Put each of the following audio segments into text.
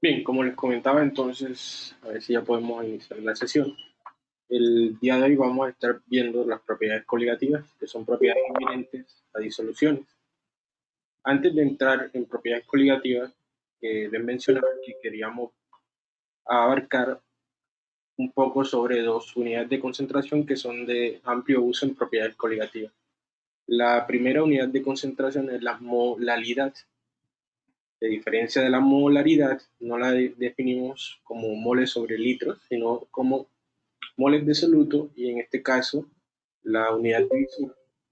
Bien, como les comentaba entonces, a ver si ya podemos iniciar la sesión. El día de hoy vamos a estar viendo las propiedades coligativas, que son propiedades inherentes a disoluciones. Antes de entrar en propiedades coligativas, eh, deben mencionar que queríamos abarcar un poco sobre dos unidades de concentración que son de amplio uso en propiedades coligativas. La primera unidad de concentración es la molalidad, de diferencia de la molaridad, no la definimos como moles sobre litros, sino como moles de soluto y en este caso la unidad de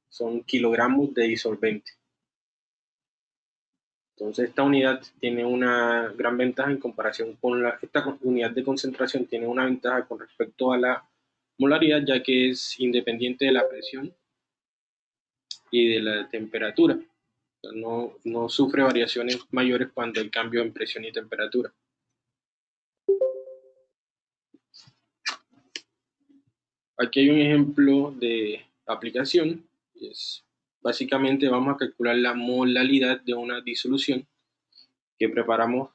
son kilogramos de disolvente. Entonces esta unidad tiene una gran ventaja en comparación con la, esta unidad de concentración tiene una ventaja con respecto a la molaridad ya que es independiente de la presión y de la temperatura no, sufre variaciones mayores cuando hay cambio en presión y temperatura. Aquí hay un ejemplo de aplicación. Es, básicamente vamos a calcular la molalidad de una disolución que preparamos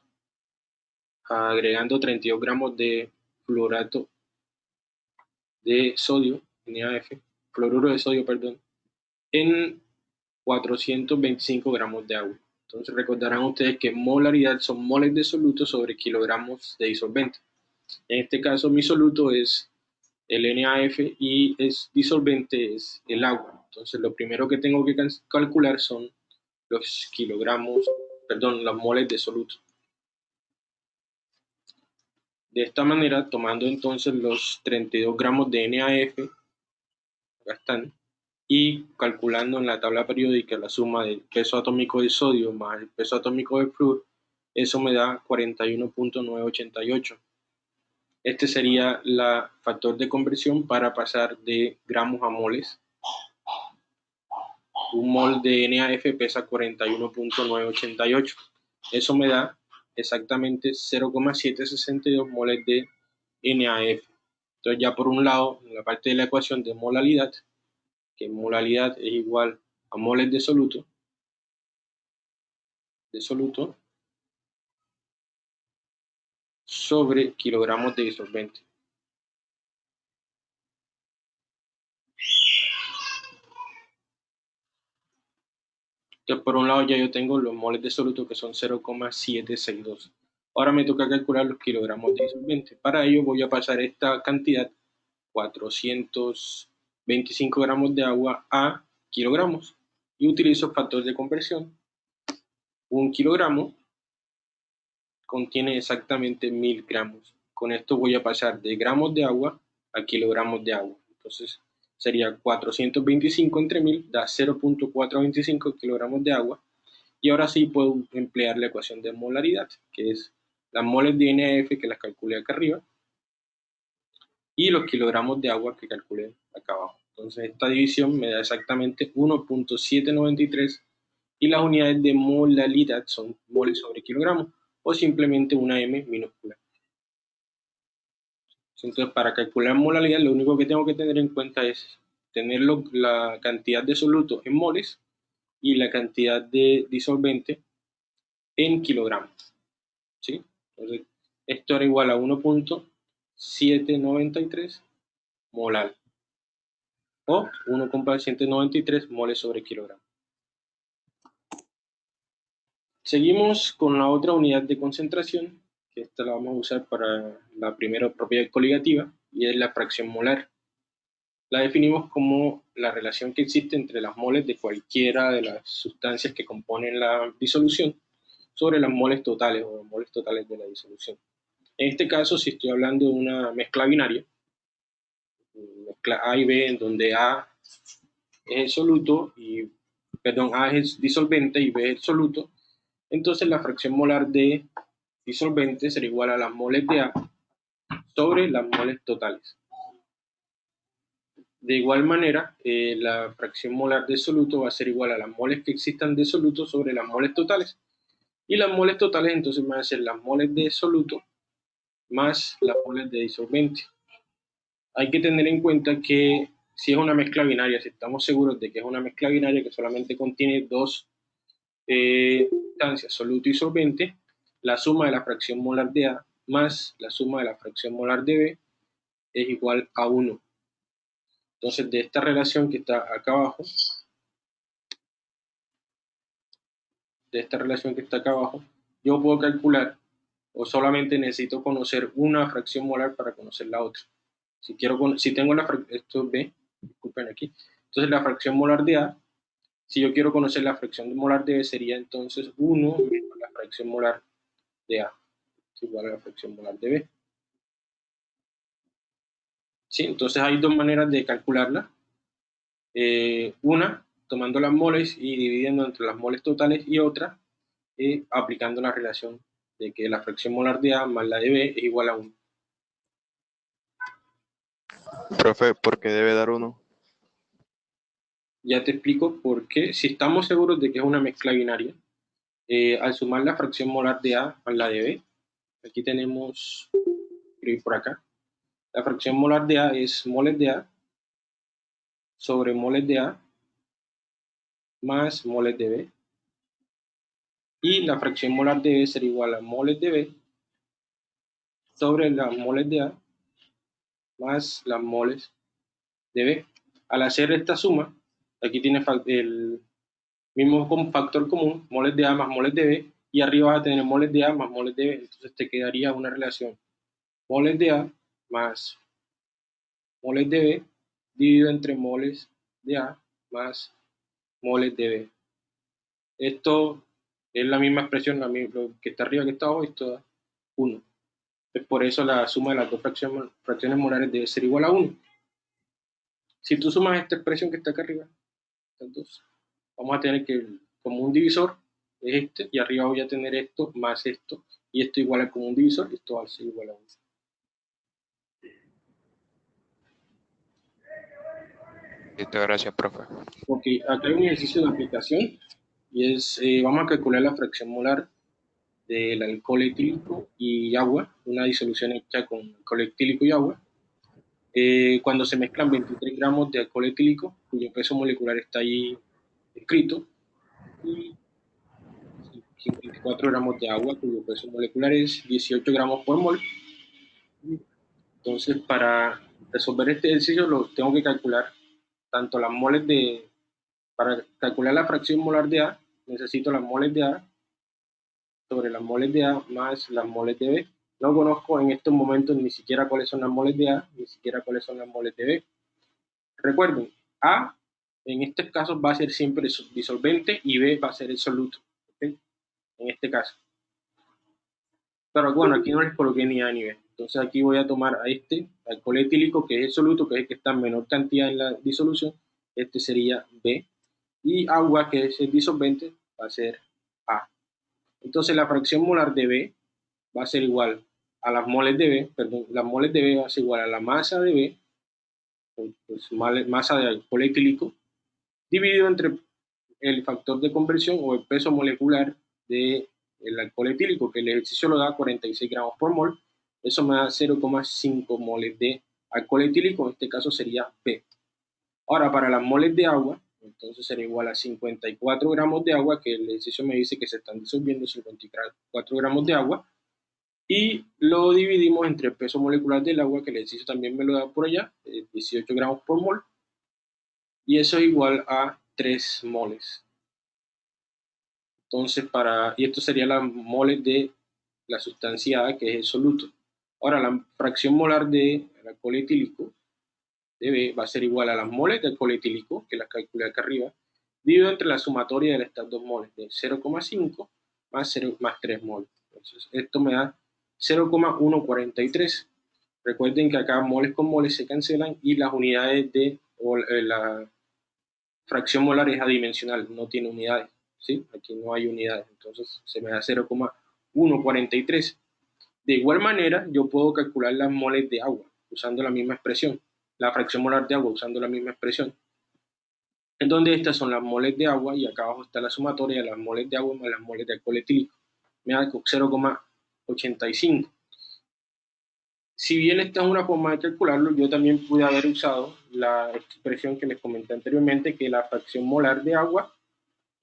agregando 32 gramos de fluorato de sodio, NaF, fluoruro de sodio, perdón, en 425 gramos de agua. Entonces recordarán ustedes que molaridad son moles de soluto sobre kilogramos de disolvente. En este caso mi soluto es el NaF y es disolvente es el agua. Entonces lo primero que tengo que calcular son los kilogramos, perdón, los moles de soluto. De esta manera, tomando entonces los 32 gramos de NaF, acá están, y calculando en la tabla periódica la suma del peso atómico de sodio más el peso atómico de flúor, eso me da 41.988. Este sería el factor de conversión para pasar de gramos a moles. Un mol de NaF pesa 41.988. Eso me da exactamente 0,762 moles de NaF. Entonces ya por un lado, en la parte de la ecuación de molalidad, que molalidad es igual a moles de soluto, de soluto sobre kilogramos de disolvente. Entonces, por un lado ya yo tengo los moles de soluto que son 0,762. Ahora me toca calcular los kilogramos de disolvente. Para ello voy a pasar esta cantidad, 400 25 gramos de agua a kilogramos y utilizo factor de conversión. Un kilogramo contiene exactamente mil gramos. Con esto voy a pasar de gramos de agua a kilogramos de agua. Entonces sería 425 entre 1000 da 0.425 kilogramos de agua. Y ahora sí puedo emplear la ecuación de molaridad, que es las moles de NF que las calculé acá arriba y los kilogramos de agua que calculé acá abajo. Entonces esta división me da exactamente 1.793 y las unidades de molalidad son moles sobre kilogramo o simplemente una M minúscula. Entonces para calcular molalidad lo único que tengo que tener en cuenta es tener la cantidad de soluto en moles y la cantidad de disolvente en kilogramos. ¿sí? Entonces esto era igual a 1. 793 molar o 1,193 moles sobre kilogramo. Seguimos con la otra unidad de concentración, que esta la vamos a usar para la primera propiedad coligativa, y es la fracción molar. La definimos como la relación que existe entre las moles de cualquiera de las sustancias que componen la disolución sobre las moles totales o moles totales de la disolución. En este caso, si estoy hablando de una mezcla binaria, mezcla A y B, en donde A es el soluto y, perdón, A es el disolvente y B es el soluto, entonces la fracción molar de disolvente será igual a las moles de A sobre las moles totales. De igual manera, eh, la fracción molar de soluto va a ser igual a las moles que existan de soluto sobre las moles totales. Y las moles totales entonces van a ser las moles de soluto más las moles de disolvente. Hay que tener en cuenta que si es una mezcla binaria, si estamos seguros de que es una mezcla binaria que solamente contiene dos eh, sustancias, soluto y solvente, la suma de la fracción molar de A más la suma de la fracción molar de B es igual a 1. Entonces, de esta relación que está acá abajo, de esta relación que está acá abajo, yo puedo calcular o solamente necesito conocer una fracción molar para conocer la otra. Si, quiero, si tengo la esto B, disculpen aquí, entonces la fracción molar de A, si yo quiero conocer la fracción molar de B, sería entonces 1 menos la fracción molar de A, es igual a la fracción molar de B. ¿Sí? Entonces hay dos maneras de calcularla. Eh, una, tomando las moles y dividiendo entre las moles totales y otra, eh, aplicando la relación de que la fracción molar de A más la de B es igual a 1. Profe, ¿por qué debe dar 1? Ya te explico por qué. Si estamos seguros de que es una mezcla binaria, eh, al sumar la fracción molar de A más la de B, aquí tenemos, por acá, la fracción molar de A es moles de A sobre moles de A más moles de B. Y la fracción molar de B será igual a moles de B sobre las moles de A más las moles de B. Al hacer esta suma, aquí tiene el mismo factor común, moles de A más moles de B, y arriba vas a tener moles de A más moles de B, entonces te quedaría una relación moles de A más moles de B dividido entre moles de A más moles de B. Esto es la misma expresión, la lo que está arriba que está abajo, esto da 1. por eso la suma de las dos fracciones, fracciones molares debe ser igual a 1. Si tú sumas esta expresión que está acá arriba, entonces vamos a tener que como un divisor es este, y arriba voy a tener esto más esto, y esto igual a como un divisor, y esto va a ser igual a 1. gracias, profe. Ok, acá hay un ejercicio de aplicación y es, eh, vamos a calcular la fracción molar del alcohol etílico y agua, una disolución hecha con alcohol etílico y agua. Eh, cuando se mezclan 23 gramos de alcohol etílico, cuyo peso molecular está ahí escrito, y 54 gramos de agua, cuyo peso molecular es 18 gramos por mol. Entonces, para resolver este ejercicio, lo tengo que calcular tanto las moles de, para calcular la fracción molar de A, necesito las moles de A sobre las moles de A más las moles de B. No conozco en estos momentos ni siquiera cuáles son las moles de A, ni siquiera cuáles son las moles de B. Recuerden, A en este caso va a ser siempre disolvente y B va a ser el soluto, en este caso. Pero bueno, aquí no les coloqué ni A ni B. Entonces aquí voy a tomar a este alcohol etílico, que es el soluto, que es el que está en menor cantidad en la disolución. Este sería B. Y agua, que es el disolvente, va a ser A. Entonces la fracción molar de B va a ser igual a las moles de B, perdón, las moles de B va a ser igual a la masa de B, pues masa de alcohol etílico, dividido entre el factor de conversión o el peso molecular del alcohol etílico, que el ejercicio lo da 46 gramos por mol, eso me da 0,5 moles de alcohol etílico, en este caso sería P. Ahora, para las moles de agua, entonces sería igual a 54 gramos de agua, que el ejercicio me dice que se están disolviendo 54 gramos de agua, y lo dividimos entre el peso molecular del agua, que el ejercicio también me lo da por allá, 18 gramos por mol, y eso es igual a 3 moles. Entonces, para, y esto sería la moles de la sustancia A, que es el soluto. Ahora, la fracción molar de alcohol etílico de va a ser igual a las moles de alcohol etílico, que las calculé acá arriba, dividido entre la sumatoria de estas dos moles, de 0,5 más, 0, más 3 moles. Entonces, esto me da 0,143. Recuerden que acá moles con moles se cancelan y las unidades de eh, la fracción molar es adimensional, no tiene unidades. ¿sí? Aquí no hay unidades, entonces se me da 0,143. De igual manera, yo puedo calcular las moles de agua usando la misma expresión, la fracción molar de agua usando la misma expresión, en donde estas son las moles de agua y acá abajo está la sumatoria de las moles de agua más las moles de alcohol etílico. Me da 0,85. Si bien esta es una forma de calcularlo, yo también pude haber usado la expresión que les comenté anteriormente, que la fracción molar de agua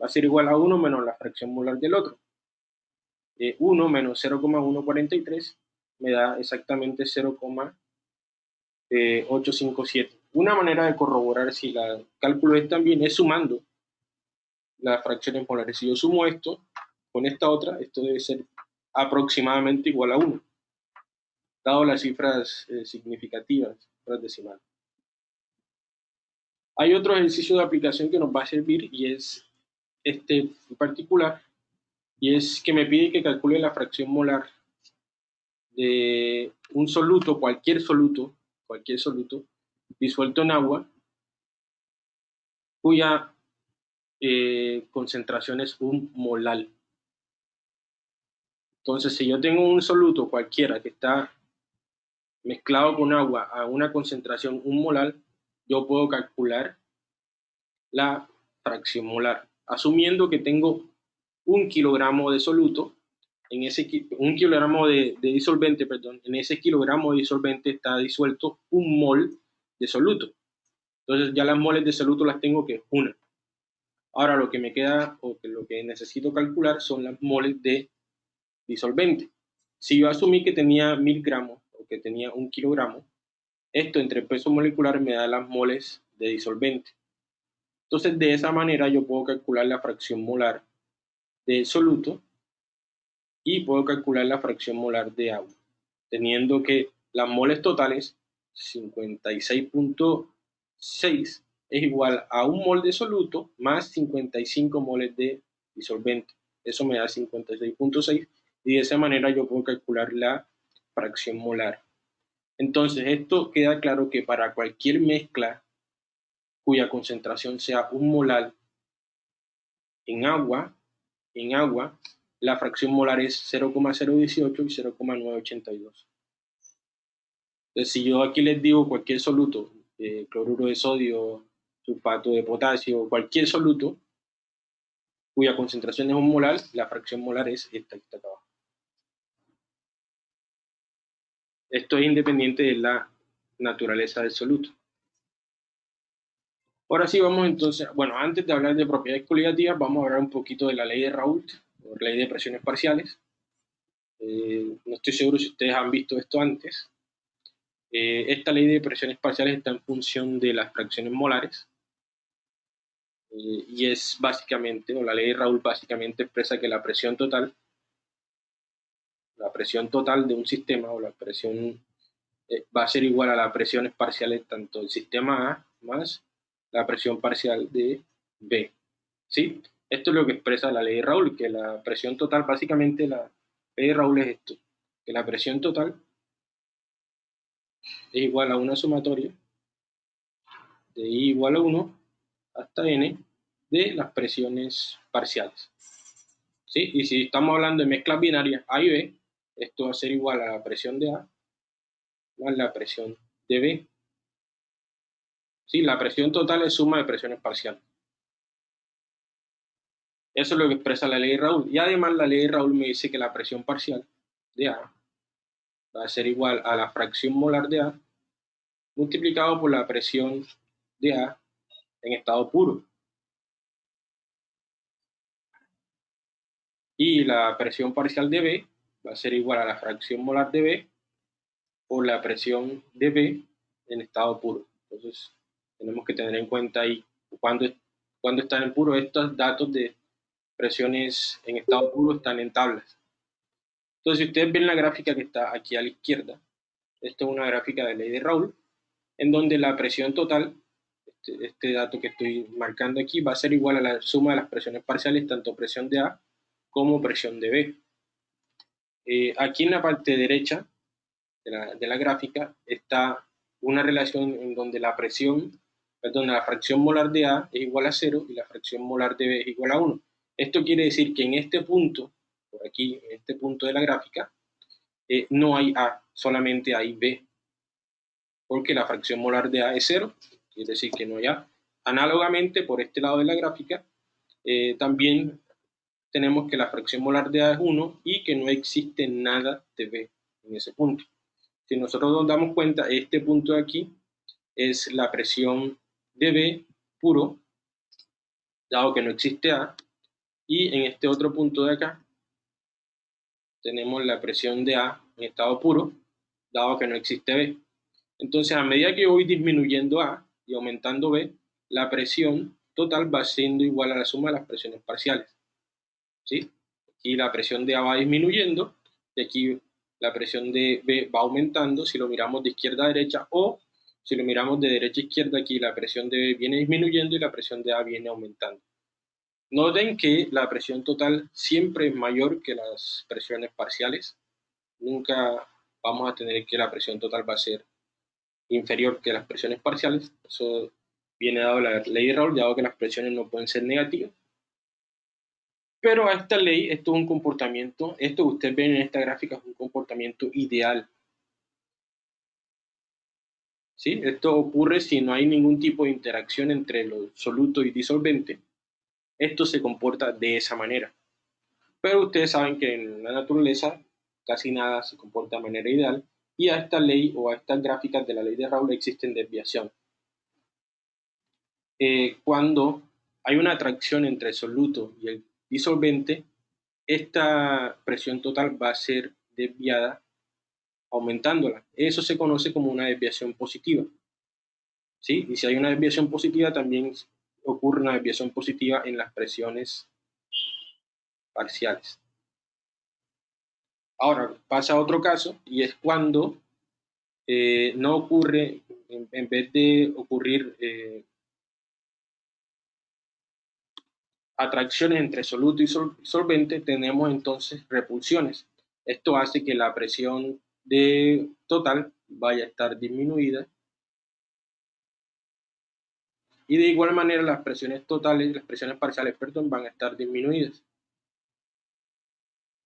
va a ser igual a 1 menos la fracción molar del otro. 1 eh, menos 0,143 me da exactamente 0,857. Una manera de corroborar si el cálculo es también es sumando las fracciones molares. Si yo sumo esto con esta otra, esto debe ser aproximadamente igual a 1, dado las cifras eh, significativas, cifras decimales. Hay otro ejercicio de aplicación que nos va a servir y es este en particular, y es que me pide que calcule la fracción molar de un soluto, cualquier soluto, cualquier soluto, disuelto en agua, cuya eh, concentración es un molal. Entonces, si yo tengo un soluto cualquiera que está mezclado con agua a una concentración un molar, yo puedo calcular la fracción molar, asumiendo que tengo un kilogramo de soluto, en ese un kilogramo de, de disolvente, perdón, en ese kilogramo de disolvente está disuelto un mol de soluto. Entonces ya las moles de soluto las tengo que una. Ahora lo que me queda o que lo que necesito calcular son las moles de disolvente. Si yo asumí que tenía mil gramos o que tenía un kilogramo, esto entre peso molecular me da las moles de disolvente. Entonces de esa manera yo puedo calcular la fracción molar de soluto y puedo calcular la fracción molar de agua, teniendo que las moles totales 56.6 es igual a un mol de soluto más 55 moles de disolvente. Eso me da 56.6 y de esa manera yo puedo calcular la fracción molar. Entonces, esto queda claro que para cualquier mezcla cuya concentración sea un molar en agua, en agua, la fracción molar es 0,018 y 0,982. Entonces, si yo aquí les digo cualquier soluto, eh, cloruro de sodio, sulfato de potasio, cualquier soluto, cuya concentración es un molar, la fracción molar es esta que está acá abajo. Esto es independiente de la naturaleza del soluto. Ahora sí vamos entonces, bueno, antes de hablar de propiedades coligativas, vamos a hablar un poquito de la ley de Raoult, o ley de presiones parciales. Eh, no estoy seguro si ustedes han visto esto antes. Eh, esta ley de presiones parciales está en función de las fracciones molares eh, y es básicamente, o la ley de Raoult básicamente expresa que la presión total, la presión total de un sistema o la presión va a ser igual a las presiones parciales tanto del sistema A más la presión parcial de B. ¿Sí? Esto es lo que expresa la ley de Raoult, que la presión total, básicamente la ley de Raoult es esto, que la presión total es igual a una sumatoria de I igual a 1 hasta N de las presiones parciales. ¿Sí? Y si estamos hablando de mezclas binarias A y B, esto va a ser igual a la presión de A más la presión de B. ¿Sí? La presión total es suma de presiones parciales. Eso es lo que expresa la ley de Raúl. Y además la ley de Raúl me dice que la presión parcial de A va a ser igual a la fracción molar de A multiplicado por la presión de A en estado puro. Y la presión parcial de B va a ser igual a la fracción molar de B por la presión de B en estado puro. Entonces, tenemos que tener en cuenta ahí cuando, cuando están en puro. Estos datos de presiones en estado puro están en tablas. Entonces, si ustedes ven la gráfica que está aquí a la izquierda, esto es una gráfica de ley de Raoult, en donde la presión total, este, este, dato que estoy marcando aquí, va a ser igual a la suma de las presiones parciales, tanto presión de A como presión de B. Eh, aquí en la parte derecha de la, de la, gráfica está una relación en donde la presión, perdón, la fracción molar de A es igual a 0 y la fracción molar de B es igual a 1. Esto quiere decir que en este punto por aquí, en este punto de la gráfica, eh, no hay A, solamente hay B, porque la fracción molar de A es 0, es decir, que no hay A. Análogamente, por este lado de la gráfica, eh, también tenemos que la fracción molar de A es 1 y que no existe nada de B en ese punto. Si nosotros nos damos cuenta, este punto de aquí es la presión de B puro, dado que no existe A, y en este otro punto de acá tenemos la presión de A en estado puro, dado que no existe B. Entonces, a medida que voy disminuyendo A y aumentando B, la presión total va siendo igual a la suma de las presiones parciales. ¿Sí? Aquí la presión de A va disminuyendo y aquí la presión de B va aumentando si lo miramos de izquierda a derecha o si lo miramos de derecha a izquierda aquí la presión de B viene disminuyendo y la presión de A viene aumentando. Noten que la presión total siempre es mayor que las presiones parciales. Nunca vamos a tener que la presión total va a ser inferior que las presiones parciales. Eso viene dado la ley de Raoul, dado que las presiones no pueden ser negativas. Pero a esta ley, esto es un comportamiento, esto que ustedes ven en esta gráfica es un comportamiento ideal. ¿Sí? Esto ocurre si no hay ningún tipo de interacción entre lo soluto y disolvente. Esto se comporta de esa manera. Pero ustedes saben que en la naturaleza casi nada se comporta de manera ideal y a esta ley o a estas gráficas de la ley de Raoul existen desviaciones. Eh, cuando hay una atracción entre el soluto y el disolvente, esta presión total va a ser desviada aumentándola. Eso se conoce como una desviación positiva. ¿Sí? Y si hay una desviación positiva, también ocurre una desviación positiva en las presiones parciales. Ahora pasa otro caso y es cuando eh, no ocurre, en, vez de ocurrir eh, atracciones entre soluto y solvente, tenemos entonces repulsiones. Esto hace que la presión de total vaya a estar disminuida. Y de igual manera las presiones totales, las presiones parciales, perdón, van a estar disminuidas.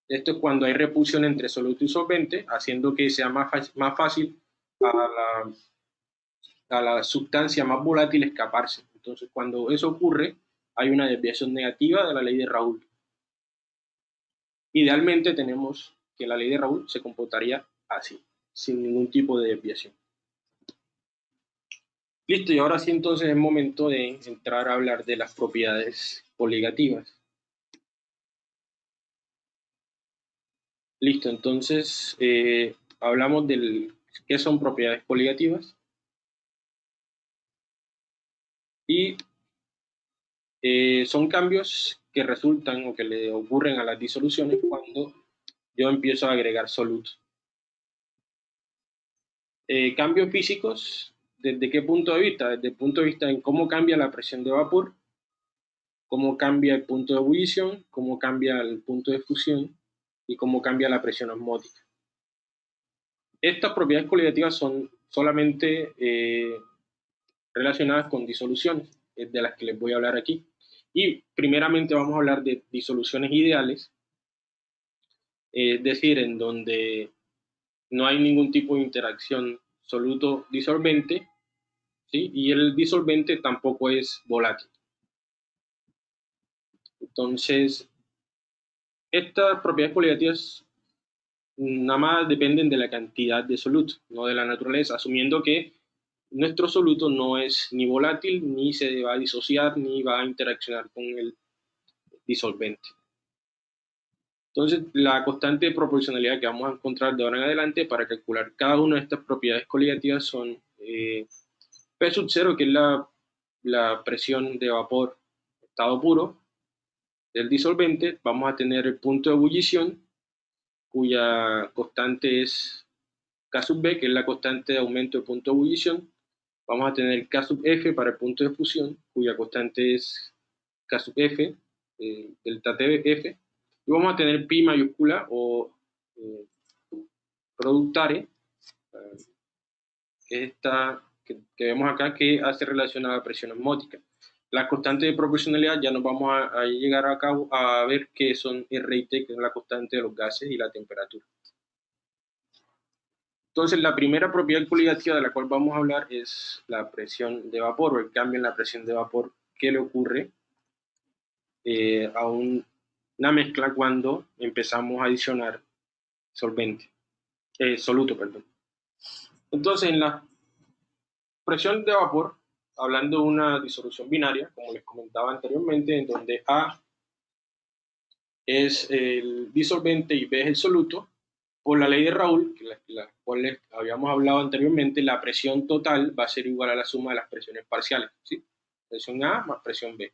Esto es cuando hay repulsión entre soluto y solvente, haciendo que sea más, más fácil a la, a la sustancia más volátil escaparse. Entonces, cuando eso ocurre, hay una desviación negativa de la ley de Raúl. Idealmente tenemos que la ley de Raúl se comportaría así, sin ningún tipo de desviación. Listo, y ahora sí entonces es momento de entrar a hablar de las propiedades coligativas. Listo, entonces eh, hablamos del qué son propiedades coligativas. Y eh, son cambios que resultan o que le ocurren a las disoluciones cuando yo empiezo a agregar solutos. Eh, cambios físicos, ¿desde qué punto de vista? Desde el punto de vista en cómo cambia la presión de vapor, cómo cambia el punto de ebullición, cómo cambia el punto de fusión y cómo cambia la presión osmótica. Estas propiedades coligativas son solamente eh, relacionadas con disoluciones, de las que les voy a hablar aquí. Y primeramente vamos a hablar de disoluciones ideales, es decir, en donde no hay ningún tipo de interacción soluto-disolvente, ¿sí? y el disolvente tampoco es volátil. Entonces, estas propiedades coligativas nada más dependen de la cantidad de soluto, no de la naturaleza, asumiendo que nuestro soluto no es ni volátil, ni se va a disociar, ni va a interaccionar con el disolvente. Entonces, la constante de proporcionalidad que vamos a encontrar de ahora en adelante para calcular cada una de estas propiedades coligativas son eh, P sub 0, que es la, presión de vapor estado puro del disolvente. Vamos a tener el punto de ebullición, cuya constante es K sub B, que es la constante de aumento de punto de ebullición vamos a tener K sub F para el punto de fusión, cuya constante es K sub F, eh, delta TF, y vamos a tener pi mayúscula o eh, productare, eh, esta que, vemos acá, que hace relación a la presión osmótica. Las constantes de proporcionalidad ya nos vamos a, llegar a, cabo, a ver que son R y que es la constante de los gases y la temperatura. Entonces, la primera propiedad coligativa de la cual vamos a hablar es la presión de vapor o el cambio en la presión de vapor que le ocurre eh, a una mezcla cuando empezamos a adicionar solvente, eh, soluto, perdón. Entonces, en la presión de vapor, hablando de una disolución binaria, como les comentaba anteriormente, en donde A es el disolvente y B es el soluto, por la ley de Raúl, que la, la cual habíamos hablado anteriormente, la presión total va a ser igual a la suma de las presiones parciales, ¿sí? Presión A más presión B.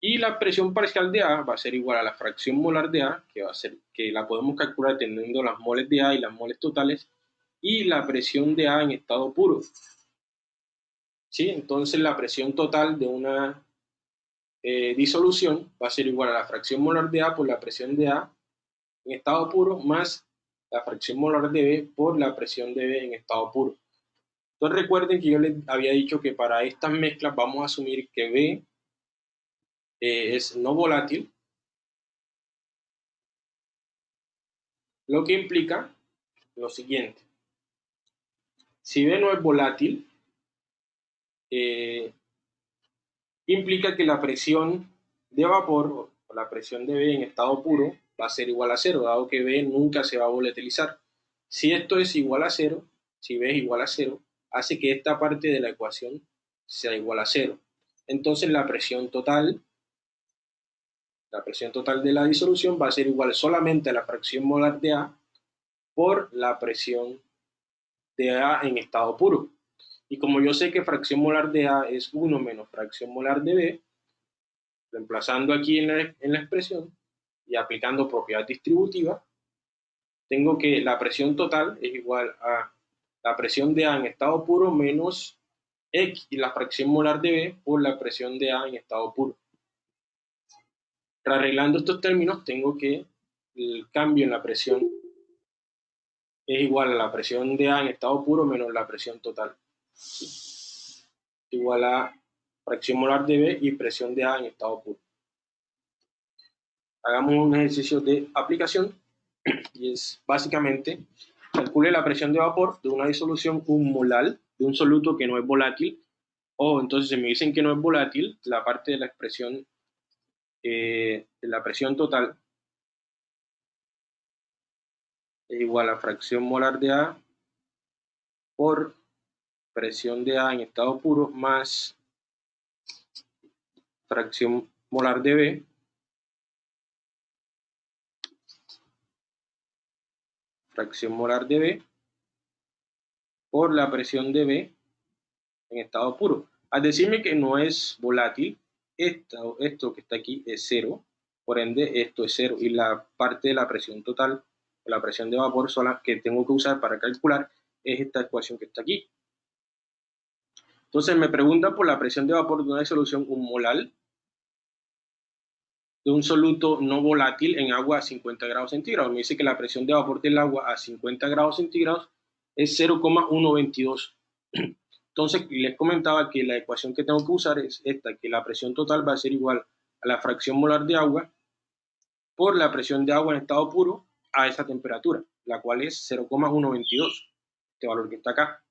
Y la presión parcial de A va a ser igual a la fracción molar de A, que va a ser que la podemos calcular teniendo las moles de A y las moles totales, y la presión de A en estado puro. ¿Sí? Entonces la presión total de una eh, disolución va a ser igual a la fracción molar de A por la presión de A en estado puro más la fracción molar de B por la presión de B en estado puro. Entonces recuerden que yo les había dicho que para estas mezclas vamos a asumir que B eh, es no volátil, lo que implica lo siguiente. Si B no es volátil, eh, implica que la presión de vapor o la presión de B en estado puro va a ser igual a cero, dado que B nunca se va a volatilizar. Si esto es igual a cero, si B es igual a cero, hace que esta parte de la ecuación sea igual a cero. Entonces la presión total, la presión total de la disolución va a ser igual solamente a la fracción molar de A por la presión de A en estado puro. Y como yo sé que fracción molar de A es 1 menos fracción molar de B, reemplazando aquí en la, expresión y aplicando propiedad distributiva, tengo que la presión total es igual a la presión de A en estado puro menos X y la fracción molar de B por la presión de A en estado puro. Arreglando estos términos, tengo que el cambio en la presión es igual a la presión de A en estado puro menos la presión total. Igual a fracción molar de B y presión de A en estado puro. Hagamos un ejercicio de aplicación y es básicamente calcule la presión de vapor de una disolución un molar de un soluto que no es volátil o entonces si me dicen que no es volátil, la parte de la expresión eh, de la presión total es igual a fracción molar de A por presión de A en estado puro más fracción molar de B fracción molar de B por la presión de B en estado puro. Al decirme que no es volátil, esto, esto que está aquí es cero, por ende esto es cero y la parte de la presión total, la presión de vapor sola que tengo que usar para calcular es esta ecuación que está aquí. Entonces me pregunta por la presión de vapor de una disolución un molar de un soluto no volátil en agua a 50 grados centígrados. Me dice que la presión de vapor del agua a 50 grados centígrados es 0,122. Entonces les comentaba que la ecuación que tengo que usar es esta, que la presión total va a ser igual a la fracción molar de agua por la presión de agua en estado puro a esa temperatura, la cual es 0,122, este valor que está acá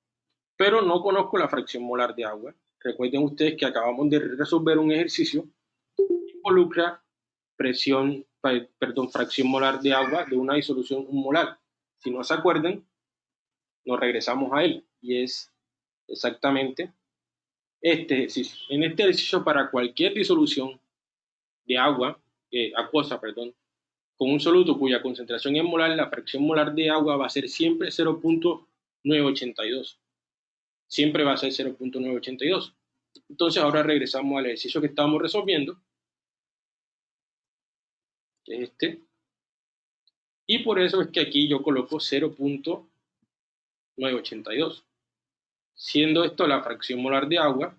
pero no conozco la fracción molar de agua. Recuerden ustedes que acabamos de resolver un ejercicio que involucra presión, perdón, fracción molar de agua de una disolución molar. Si no se acuerdan, nos regresamos a él y es exactamente este ejercicio. En este ejercicio para cualquier disolución de agua, eh, acuosa, perdón, con un soluto cuya concentración es molar, la fracción molar de agua va a ser siempre 0.982 siempre va a ser 0.982. Entonces ahora regresamos al ejercicio que estábamos resolviendo, que es este, y por eso es que aquí yo coloco 0.982, siendo esto la fracción molar de agua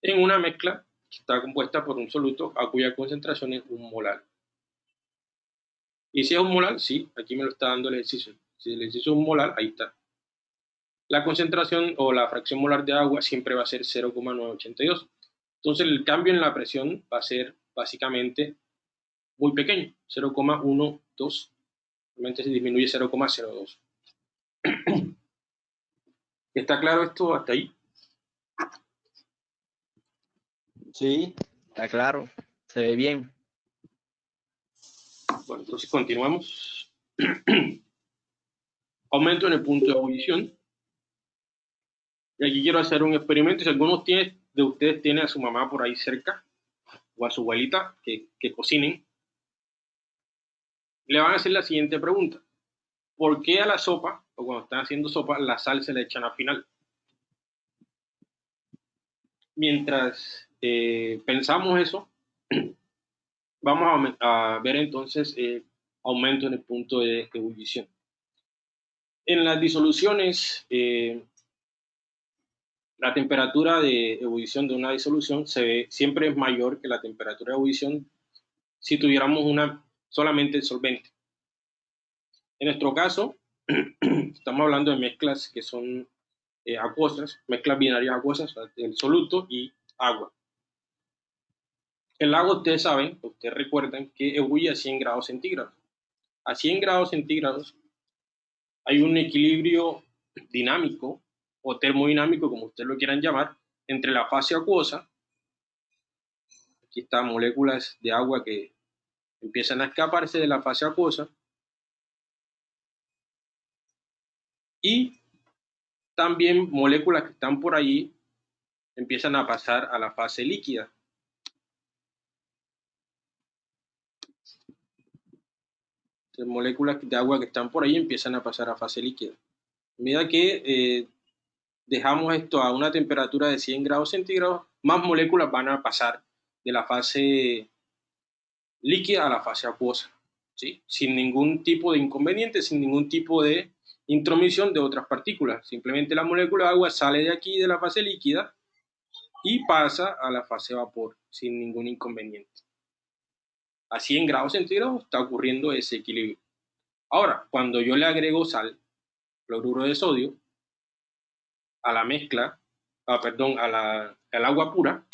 en una mezcla que está compuesta por un soluto a cuya concentración es un molar. Y si es un molar, sí, aquí me lo está dando el ejercicio. Si el ejercicio es un molar, ahí está. La concentración o la fracción molar de agua siempre va a ser 0,982. Entonces el cambio en la presión va a ser básicamente muy pequeño, 0,12. Realmente se disminuye 0,02. ¿Está claro esto hasta ahí? Sí, está claro. Se ve bien. Bueno, entonces continuamos. Aumento en el punto de ebullición. Y aquí quiero hacer un experimento. Si alguno tiene, de ustedes tiene a su mamá por ahí cerca, o a su abuelita que, que cocinen, le van a hacer la siguiente pregunta. ¿Por qué a la sopa, o cuando están haciendo sopa, la sal se le echan al final? Mientras eh, pensamos eso, vamos a, ver entonces eh, aumento en el punto de ebullición. En las disoluciones, eh, la temperatura de ebullición de una disolución se ve, siempre es mayor que la temperatura de ebullición si tuviéramos una solamente solvente. En nuestro caso, estamos hablando de mezclas que son eh, acuosas, mezclas binarias acuosas, el soluto y agua. El agua, ustedes saben, ustedes recuerdan que ebulle a 100 grados centígrados. A 100 grados centígrados hay un equilibrio dinámico o termodinámico, como ustedes lo quieran llamar, entre la fase acuosa, aquí están moléculas de agua que empiezan a escaparse de la fase acuosa, y también moléculas que están por ahí empiezan a pasar a la fase líquida. moléculas de agua que están por ahí empiezan a pasar a fase líquida. A medida que eh, dejamos esto a una temperatura de 100 grados centígrados, más moléculas van a pasar de la fase líquida a la fase acuosa, ¿sí? sin ningún tipo de inconveniente, sin ningún tipo de intromisión de otras partículas. Simplemente la molécula de agua sale de aquí de la fase líquida y pasa a la fase vapor sin ningún inconveniente. A 100 grados centígrados está ocurriendo ese equilibrio. Ahora, cuando yo le agrego sal, cloruro de sodio, a la mezcla, ah, perdón, a la, al agua pura,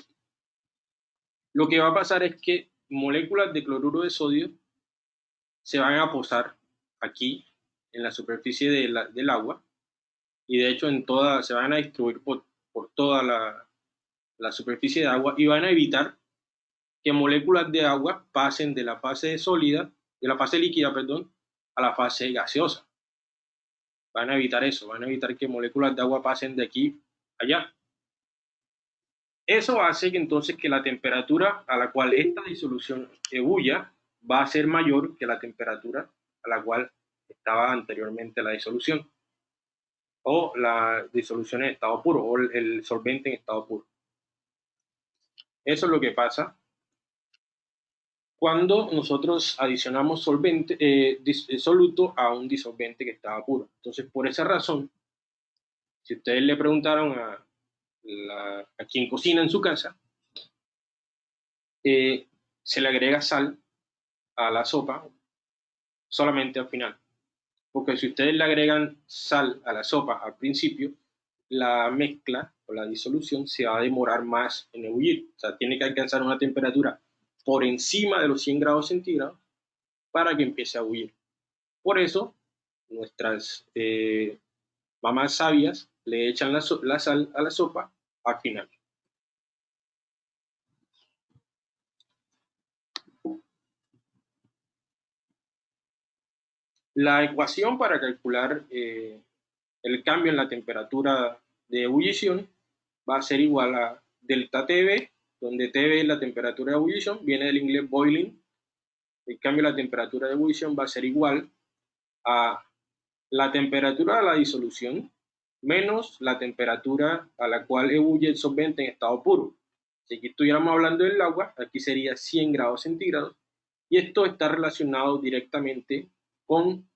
lo que va a pasar es que moléculas de cloruro de sodio se van a posar aquí en la superficie del agua y de hecho en toda, se van a distribuir por, toda la, la, superficie de agua y van a evitar que moléculas de agua pasen de la fase sólida, de la fase líquida, perdón, a la fase gaseosa. Van a evitar eso, van a evitar que moléculas de agua pasen de aquí allá. Eso hace que entonces que la temperatura a la cual esta disolución ebulla va a ser mayor que la temperatura a la cual estaba anteriormente la disolución o la disolución en estado puro o el solvente en estado puro. Eso es lo que pasa cuando nosotros adicionamos solvente, eh, eh, soluto a un disolvente que estaba puro. Entonces, por esa razón, si ustedes le preguntaron a, a quien cocina en su casa, eh, se le agrega sal a la sopa solamente al final. Porque si ustedes le agregan sal a la sopa al principio, la mezcla o la disolución se va a demorar más en ebullir. O sea, tiene que alcanzar una temperatura por encima de los 100 grados centígrados para que empiece a huir. Por eso, nuestras eh, mamás sabias le echan la, sal a la sopa al final. La ecuación para calcular eh, el cambio en la temperatura de ebullición va a ser igual a delta TV donde Tv es la temperatura de ebullición, viene del inglés boiling. En cambio, la temperatura de ebullición va a ser igual a la temperatura de la disolución menos la temperatura a la cual ebulle el solvente en estado puro. Si aquí estuviéramos hablando del agua, aquí sería 100 grados centígrados, y esto está relacionado directamente con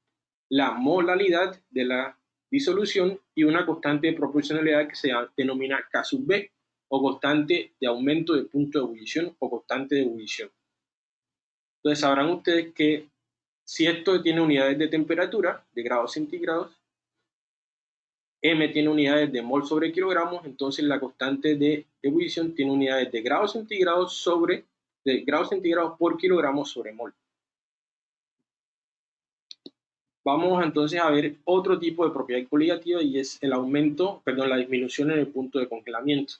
la molaridad de la disolución y una constante de proporcionalidad que se denomina K sub B, o constante de aumento de punto de ebullición o constante de ebullición. Entonces sabrán ustedes que si esto tiene unidades de temperatura, de grados centígrados, M tiene unidades de mol sobre kilogramos, entonces la constante de ebullición tiene unidades de grados centígrados sobre de grados centígrados por kilogramo sobre mol. Vamos entonces a ver otro tipo de propiedad coligativa y es el aumento, perdón, la disminución en el punto de congelamiento.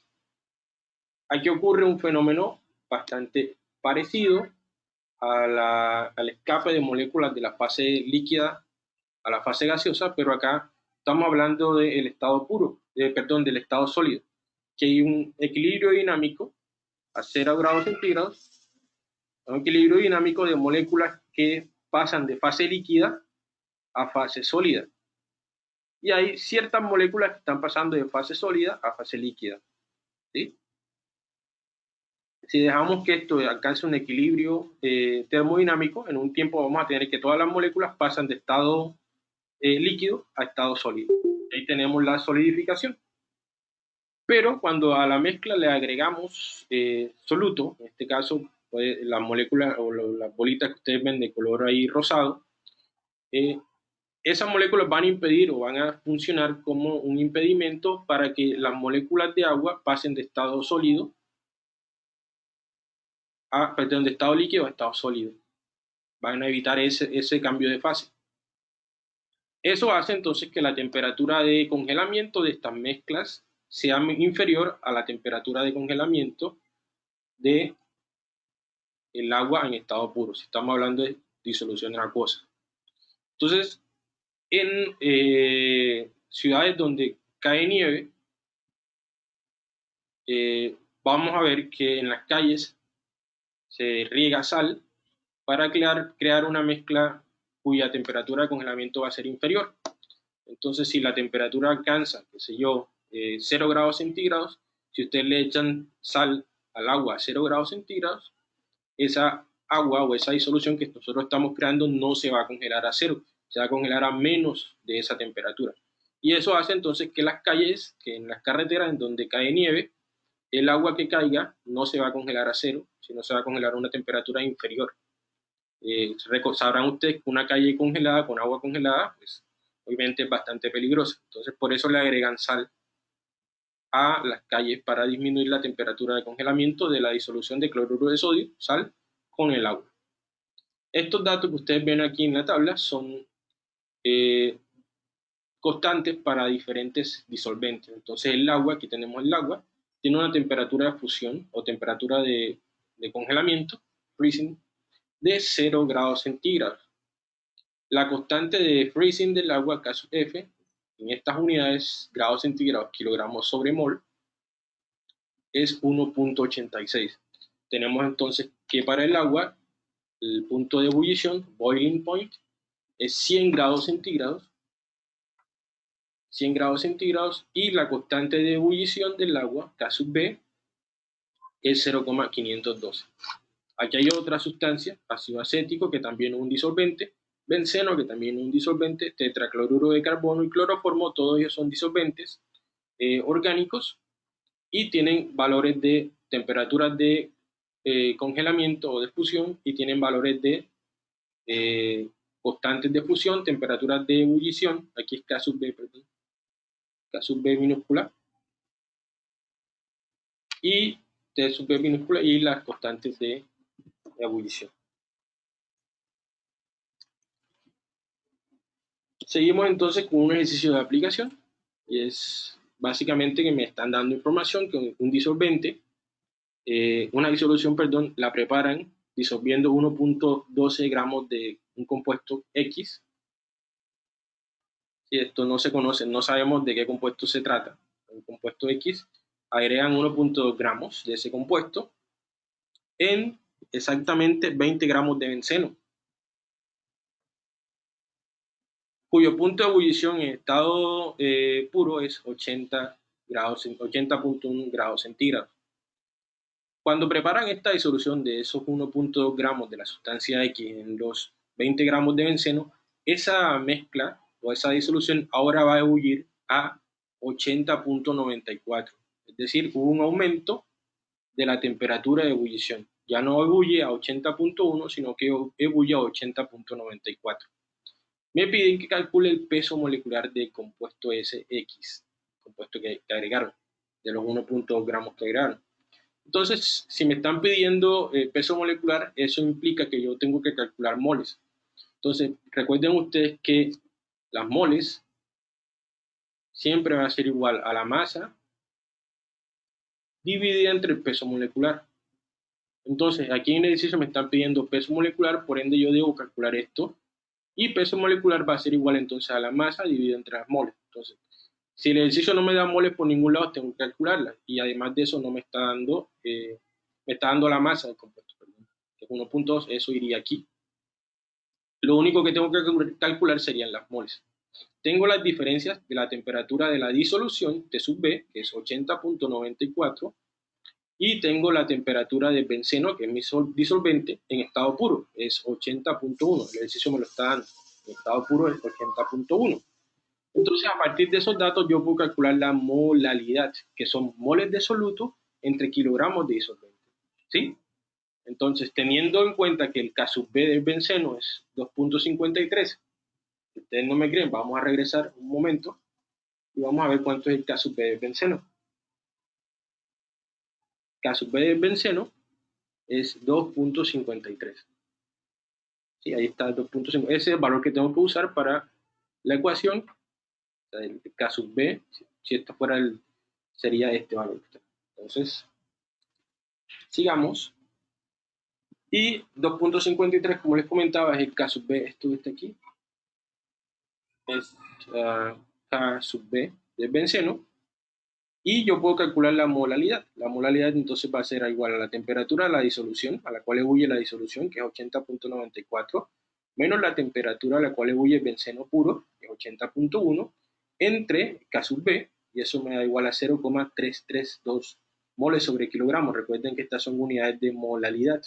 Aquí ocurre un fenómeno bastante parecido al escape de moléculas de la fase líquida a la fase gaseosa, pero acá estamos hablando del estado puro, perdón, del estado sólido, que hay un equilibrio dinámico a 0 grados centígrados un equilibrio dinámico de moléculas que pasan de fase líquida a fase sólida. Y hay ciertas moléculas que están pasando de fase sólida a fase líquida. ¿sí? Si dejamos que esto alcance un equilibrio eh, termodinámico, en un tiempo vamos a tener que todas las moléculas pasan de estado eh, líquido a estado sólido. Ahí tenemos la solidificación. Pero cuando a la mezcla le agregamos eh, soluto, en este caso pues, las moléculas o las bolitas que ustedes ven de color ahí rosado, eh, esas moléculas van a impedir o van a funcionar como un impedimento para que las moléculas de agua pasen de estado sólido a, de estado líquido a estado sólido. Van a evitar ese, ese cambio de fase. Eso hace entonces que la temperatura de congelamiento de estas mezclas sea inferior a la temperatura de congelamiento de agua en estado puro, si estamos hablando de disolución acuosa. Entonces, en eh, ciudades donde cae nieve, eh, vamos a ver que en las calles se riega sal para crear, una mezcla cuya temperatura de congelamiento va a ser inferior. Entonces, si la temperatura alcanza, qué sé yo, 0 eh, grados centígrados, si ustedes le echan sal al agua a 0 grados centígrados, esa agua o esa disolución que nosotros estamos creando no se va a congelar a cero, se va a congelar a menos de esa temperatura. Y eso hace entonces que las calles, que en las carreteras en donde cae nieve, el agua que caiga no se va a congelar a cero, sino se va a congelar a una temperatura inferior. Eh, sabrán ustedes que una calle congelada con agua congelada, pues obviamente es bastante peligrosa. Entonces por eso le agregan sal a las calles para disminuir la temperatura de congelamiento de la disolución de cloruro de sodio, sal, con el agua. Estos datos que ustedes ven aquí en la tabla son eh, constantes para diferentes disolventes. Entonces el agua, aquí tenemos el agua, tiene una temperatura de fusión o temperatura de, de congelamiento, freezing, de 0 grados centígrados. La constante de freezing del agua, caso F, en estas unidades, grados centígrados, kilogramos sobre mol, es 1.86. Tenemos entonces que para el agua, el punto de ebullición, boiling point, es 100 grados centígrados, 100 grados centígrados, y la constante de ebullición del agua, K sub B, es 0,512. Aquí hay otra sustancia, ácido acético, que también es un disolvente, benceno, que también es un disolvente, tetracloruro de carbono y cloroformo, todos ellos son disolventes eh, orgánicos y tienen valores de temperaturas de eh, congelamiento o de fusión y tienen valores de eh, constantes de fusión, temperaturas de ebullición, aquí es K sub B, perdón, K sub B minúscula, y T sub B minúscula y las constantes de ebullición. Seguimos entonces con un ejercicio de aplicación y es básicamente que me están dando información que un disolvente, eh, una disolución, perdón, la preparan disolviendo 1.12 gramos de un compuesto X. Si esto no se conoce, no sabemos de qué compuesto se trata. Un compuesto X, agregan 1.2 gramos de ese compuesto en exactamente 20 gramos de benceno. cuyo punto de ebullición en estado eh, puro es 80 grados, 80.1 grados centígrados. Cuando preparan esta disolución de esos 1.2 gramos de la sustancia X en los 20 gramos de benceno, esa mezcla o esa disolución ahora va a ebullir a 80.94. Es decir, hubo un aumento de la temperatura de ebullición. Ya no ebulle a 80.1, sino que ebulle a 80.94 me piden que calcule el peso molecular del compuesto SX, compuesto que, agregaron, de los 1.2 gramos que agregaron. Entonces, si me están pidiendo eh, peso molecular, eso implica que yo tengo que calcular moles. Entonces, recuerden ustedes que las moles siempre van a ser igual a la masa dividida entre el peso molecular. Entonces, aquí en el ejercicio me están pidiendo peso molecular, por ende yo debo calcular esto y peso molecular va a ser igual entonces a la masa dividido entre las moles. Entonces, si el ejercicio no me da moles por ningún lado, tengo que calcularla. Y además de eso, no me está dando, eh, me está dando la masa del compuesto, perdón, es 1.2, eso iría aquí. Lo único que tengo que calcular serían las moles. Tengo las diferencias de la temperatura de la disolución, T sub B, que es 80.94, y tengo la temperatura de benceno, que es mi disolvente, en estado puro, es 80.1. El ejercicio me lo está dando. En estado puro es 80.1. Entonces, a partir de esos datos, yo puedo calcular la molalidad, que son moles de soluto entre kilogramos de disolvente. ¿Sí? Entonces, teniendo en cuenta que el K sub B del benceno es 2.53, ustedes no me creen, vamos a regresar un momento y vamos a ver cuánto es el sub B del benceno. Sub B del benceno es 2.53. Sí, ahí está 2.5. Ese es el valor que tengo que usar para la ecuación. El sub B, si esto fuera el, sería este valor. Entonces, sigamos. Y 2.53, como les comentaba, es el sub B, esto está aquí. Es uh, K sub B del benceno. Y yo puedo calcular la molalidad. La molalidad entonces va a ser igual a la temperatura de la disolución, a la cual ebulle la disolución, que es 80.94, menos la temperatura a la cual ebulle el benceno puro, que es 80.1, entre K sub B, y eso me da igual a 0,332 moles sobre kilogramos. Recuerden que estas son unidades de molalidad.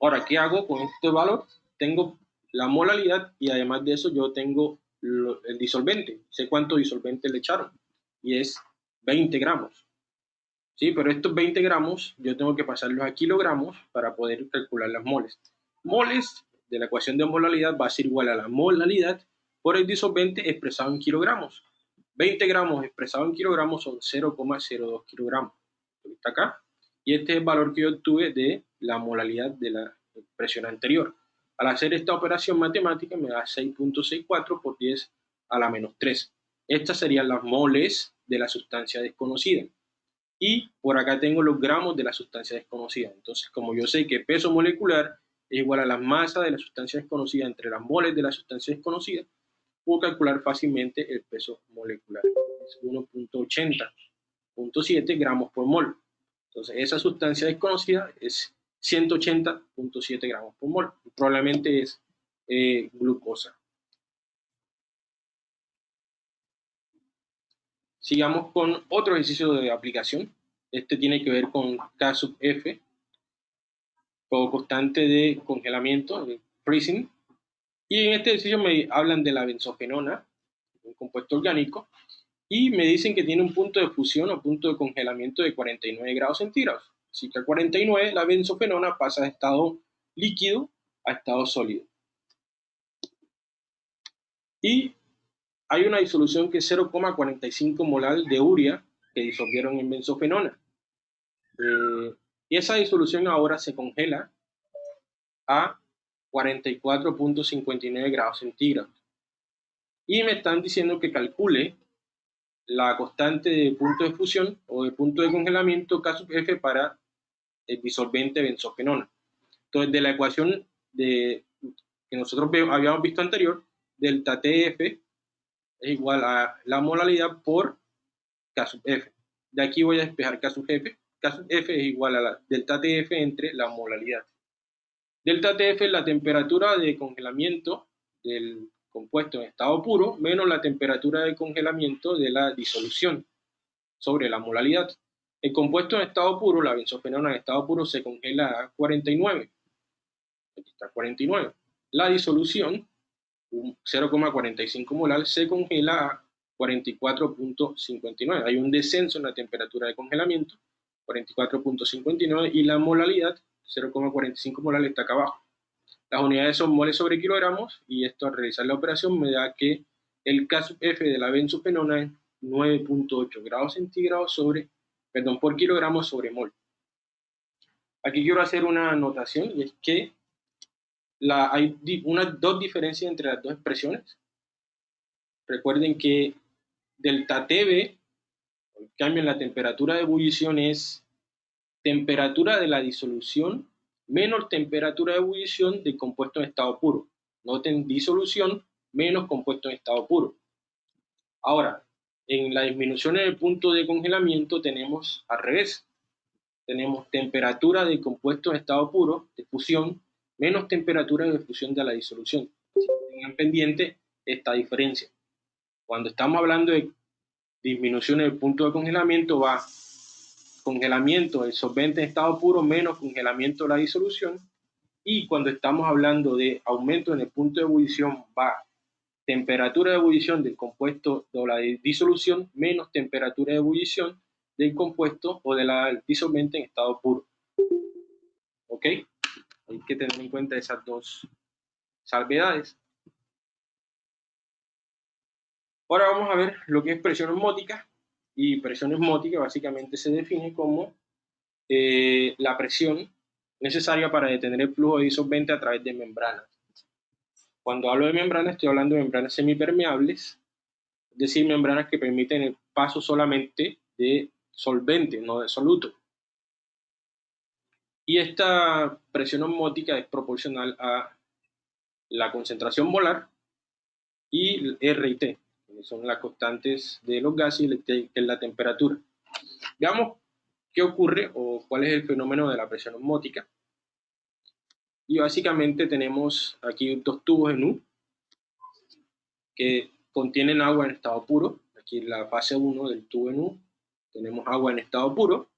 Ahora, ¿qué hago con este valor? Tengo la molalidad y además de eso yo tengo el disolvente. Sé cuánto disolvente le echaron y es 20 gramos. Sí, pero estos 20 gramos yo tengo que pasarlos a kilogramos para poder calcular las moles. Moles de la ecuación de molalidad va a ser igual a la molalidad por el disolvente expresado en kilogramos. 20 gramos expresado en kilogramos son 0,02 kilogramos. Está acá. Y este es el valor que yo obtuve de la molalidad de la expresión anterior. Al hacer esta operación matemática me da 6.64 por 10 a la menos 3. Estas serían las moles de la sustancia desconocida. Y por acá tengo los gramos de la sustancia desconocida. Entonces, como yo sé que peso molecular es igual a la masa de la sustancia desconocida entre las moles de la sustancia desconocida, puedo calcular fácilmente el peso molecular. Es 1.80.7 gramos por mol. Entonces, esa sustancia desconocida es 180.7 gramos por mol. Probablemente es eh, glucosa. Sigamos con otro ejercicio de aplicación. Este tiene que ver con K sub F, o constante de congelamiento, freezing. Y en este ejercicio me hablan de la benzofenona, un compuesto orgánico, y me dicen que tiene un punto de fusión o punto de congelamiento de 49 grados centígrados. Así que a 49 la benzofenona pasa de estado líquido a estado sólido. Y hay una disolución que es 0,45 molar de urea que disolvieron en benzofenona. Eh, y esa disolución ahora se congela a 44.59 grados centígrados. Y me están diciendo que calcule la constante de punto de fusión o de punto de congelamiento K sub F para el disolvente benzofenona. Entonces, de la ecuación de, que nosotros habíamos visto anterior, delta TF es igual a la molalidad por K sub F. De aquí voy a despejar K sub F. K sub F es igual a la delta TF entre la molalidad. Delta TF es la temperatura de congelamiento del compuesto en estado puro menos la temperatura de congelamiento de la disolución sobre la molalidad. El compuesto en estado puro, la benzofenona en estado puro, se congela a 49. Aquí está 49. La disolución, 0,45 molar, se congela a 44.59. Hay un descenso en la temperatura de congelamiento, 44.59, y la molalidad, 0,45 molar, está acá abajo. Las unidades son moles sobre kilogramos, y esto al realizar la operación me da que el K F de la benzofenona es 9.8 grados centígrados sobre perdón, por kilogramo sobre mol. Aquí quiero hacer una anotación y es que hay dos diferencias entre las dos expresiones. Recuerden que delta TB, el cambio en la temperatura de ebullición es temperatura de la disolución menos temperatura de ebullición del compuesto en estado puro. Noten disolución menos compuesto en estado puro. Ahora, en la disminución en el punto de congelamiento tenemos al revés. tenemos temperatura del compuesto en estado puro de fusión menos temperatura de fusión de la disolución. tengan pendiente esta diferencia. Cuando estamos hablando de disminución del punto de congelamiento, va congelamiento del solvente en estado puro menos congelamiento de la disolución. Y cuando estamos hablando de aumento en el punto de ebullición, va temperatura de ebullición del compuesto de la disolución menos temperatura de ebullición del compuesto o de la disolvente en estado puro. ¿Ok? Hay que tener en cuenta esas dos salvedades. Ahora vamos a ver lo que es presión osmótica. Y presión osmótica básicamente se define como eh, la presión necesaria para detener el flujo de disolvente a través de membranas. Cuando hablo de membranas, estoy hablando de membranas semipermeables, es decir, membranas que permiten el paso solamente de solvente, no de soluto. Y esta presión osmótica es proporcional a la concentración molar y R y T, que son las constantes de los gases y la temperatura. Veamos qué ocurre o cuál es el fenómeno de la presión osmótica. Y básicamente tenemos aquí dos tubos en U que contienen agua en estado puro. Aquí en la fase 1 del tubo en U tenemos agua en estado puro.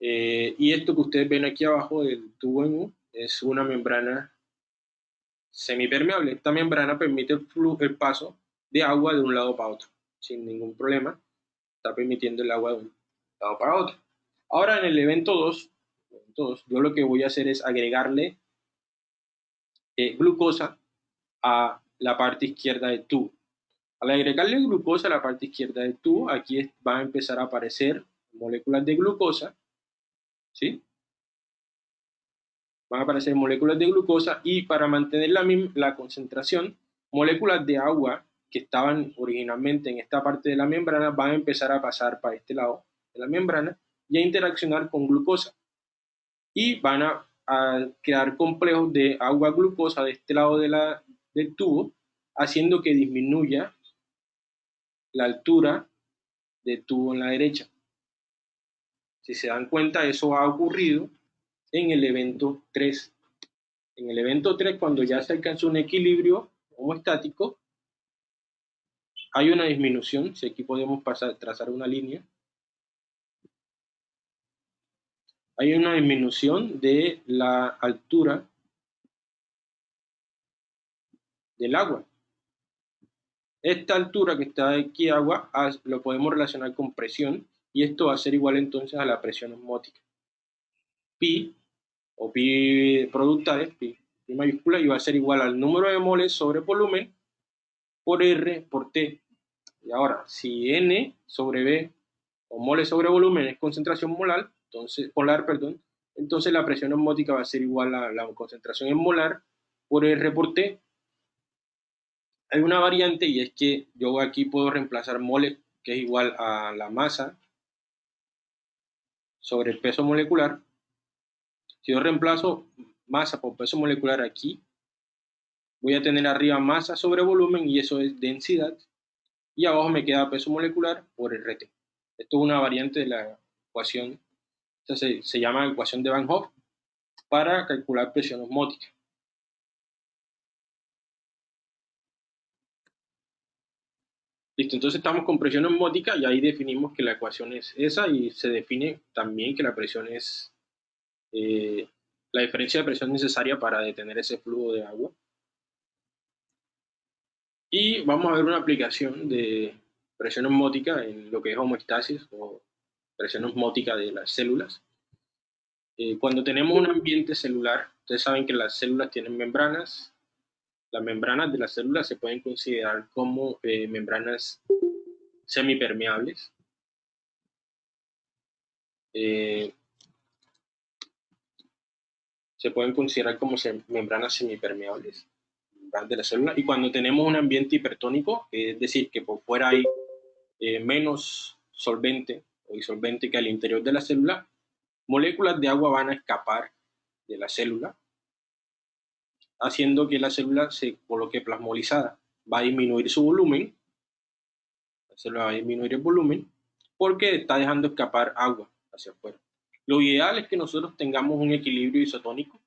Eh, y esto que ustedes ven aquí abajo del tubo en U es una membrana semipermeable. Esta membrana permite el, flujo, el paso de agua de un lado para otro, sin ningún problema. Está permitiendo el agua de un lado para otro. Ahora en el evento 2, yo lo que voy a hacer es agregarle eh, glucosa a la parte izquierda del tubo. Al agregarle glucosa a la parte izquierda del tubo, aquí van a empezar a aparecer moléculas de glucosa, ¿sí? Van a aparecer moléculas de glucosa y para mantener la, la concentración, moléculas de agua que estaban originalmente en esta parte de la membrana van a empezar a pasar para este lado de la membrana y a interaccionar con glucosa. Y van a, a crear complejos de agua-glucosa de este lado de la, del tubo, haciendo que disminuya la altura del tubo en la derecha. Si se dan cuenta, eso ha ocurrido en el evento 3. En el evento 3, cuando ya se alcanzó un equilibrio homostático, hay una disminución, si aquí podemos trazar una línea, hay una disminución de la altura del agua. Esta altura que está aquí agua lo podemos relacionar con presión y esto va a ser igual entonces a la presión osmótica. Pi o pi productales, pi, pi mayúscula, y va a ser igual al número de moles sobre volumen por R por T. Y ahora, si N sobre B o moles sobre volumen es concentración molar, entonces, polar, perdón, entonces la presión osmótica va a ser igual a la concentración en molar por R por hay una variante y es que yo aquí puedo reemplazar mole, que es igual a la masa sobre el peso molecular. Si yo reemplazo masa por peso molecular aquí, voy a tener arriba masa sobre volumen y eso es densidad. Y abajo me queda peso molecular por RT. Esto es una variante de la ecuación, se, llama ecuación de Van Hoff para calcular presión osmótica. Listo, entonces estamos con presión osmótica y ahí definimos que la ecuación es esa y se define también que la presión es eh, la diferencia de presión necesaria para detener ese flujo de agua. Y vamos a ver una aplicación de presión osmótica en lo que es homeostasis o presión osmótica de las células. Eh, cuando tenemos un ambiente celular, ustedes saben que las células tienen membranas, las membranas de las células se pueden considerar como eh, membranas semipermeables. Eh, se pueden considerar como membranas semipermeables de la célula. Y cuando tenemos un ambiente hipertónico, es decir, que por fuera hay eh, menos solvente o disolvente que al interior de la célula, moléculas de agua van a escapar de la célula haciendo que la célula se coloque plasmolizada. Va a disminuir su volumen, la célula va a disminuir el volumen, porque está dejando escapar agua hacia afuera. Lo ideal es que nosotros tengamos un equilibrio isotónico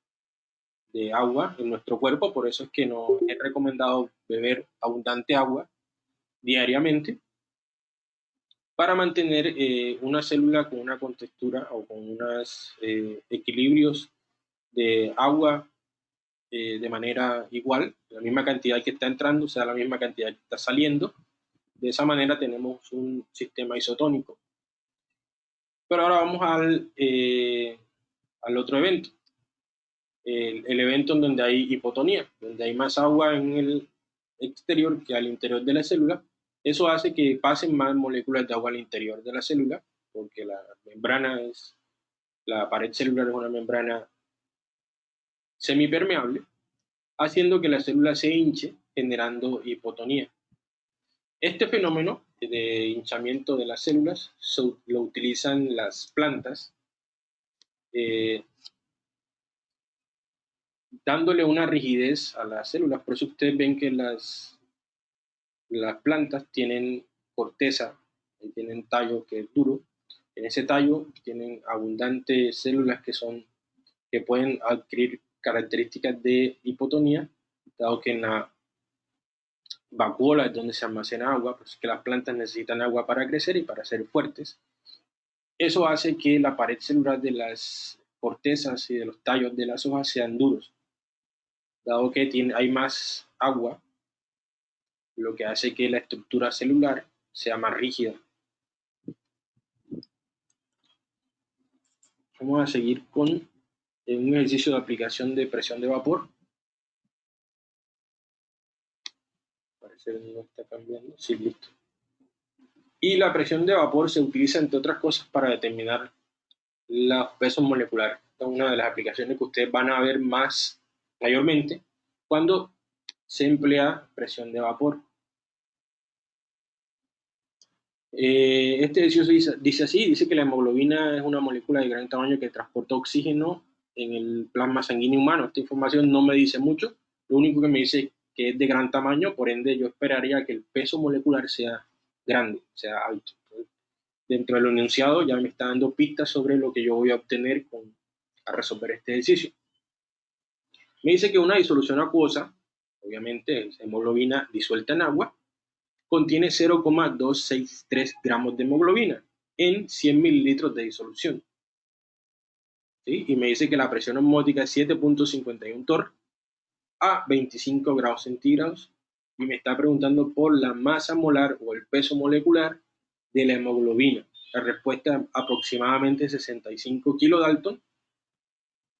de agua en nuestro cuerpo, por eso es que nos es recomendado beber abundante agua diariamente para mantener eh, una célula con una contextura o con unos eh, equilibrios de agua eh, de manera igual, la misma cantidad que está entrando sea la misma cantidad que está saliendo. De esa manera tenemos un sistema isotónico. Pero ahora vamos al, al otro evento, el, el evento en donde hay hipotonía, donde hay más agua en el exterior que al interior de la célula eso hace que pasen más moléculas de agua al interior de la célula, porque la membrana es, la pared celular es una membrana semipermeable, haciendo que la célula se hinche, generando hipotonía. Este fenómeno de hinchamiento de las células lo utilizan las plantas, eh, dándole una rigidez a las células. Por eso ustedes ven que las las plantas tienen corteza, tienen tallo que es duro. En ese tallo tienen abundantes células que son que pueden adquirir características de hipotonía, dado que en la vacuola es donde se almacena agua, pues que las plantas necesitan agua para crecer y para ser fuertes. Eso hace que la pared celular de las cortezas y de los tallos de las hojas sean duros, dado que tiene, hay más agua lo que hace que la estructura celular sea más rígida. Vamos a seguir con un ejercicio de aplicación de presión de vapor. Parece que no está cambiando. Sí, listo. Y la presión de vapor se utiliza, entre otras cosas, para determinar los pesos moleculares. Esta es una de las aplicaciones que ustedes van a ver más mayormente cuando se emplea presión de vapor. Eh, este ejercicio dice, así, dice que la hemoglobina es una molécula de gran tamaño que transporta oxígeno en el plasma sanguíneo humano. Esta información no me dice mucho, lo único que me dice que es de gran tamaño, por ende yo esperaría que el peso molecular sea grande, sea alto. dentro del enunciado ya me está dando pistas sobre lo que yo voy a obtener con, a resolver este ejercicio. Me dice que una disolución acuosa obviamente es hemoglobina disuelta en agua, contiene 0,263 gramos de hemoglobina en 100 mililitros de disolución. Y me dice que la presión osmótica es 7.51 torr a 25 grados centígrados y me está preguntando por la masa molar o el peso molecular de la hemoglobina. La respuesta es aproximadamente 65 kilodalton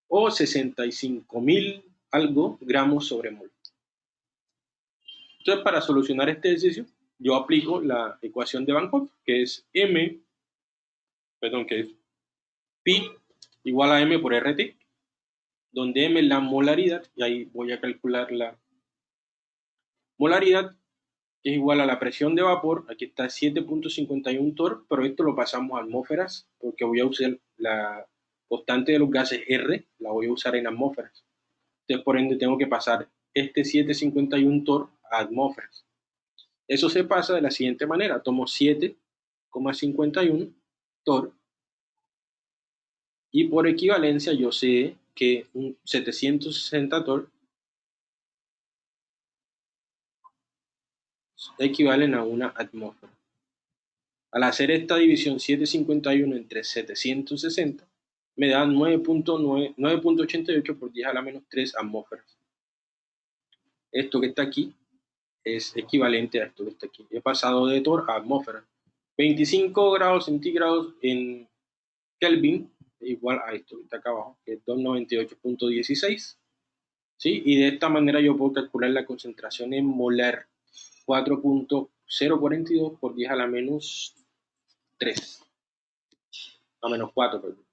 o 65 mil algo gramos sobre mol. Entonces, para solucionar este ejercicio, yo aplico la ecuación de Van que es M, perdón, que es pi igual a M por RT, donde M es la molaridad, y ahí voy a calcular la molaridad, que es igual a la presión de vapor, aquí está 7.51 torr, pero esto lo pasamos a atmósferas, porque voy a usar la constante de los gases R, la voy a usar en atmósferas. Entonces, por ende, tengo que pasar este 7.51 torr atmósferas. Eso se pasa de la siguiente manera. Tomo 7,51 torr y por equivalencia yo sé que un 760 torr equivalen a una atmósfera. Al hacer esta división 751 entre 760, me da 9.88 por 10 a la menos 3 atmósferas. Esto que está aquí es equivalente a esto que aquí. He pasado de Tor a atmósfera. 25 grados centígrados en Kelvin igual a esto que está acá abajo, que es 298.16. ¿Sí? Y de esta manera yo puedo calcular la concentración en molar 4.042 por 10 a la menos 3. A menos 4, perdón.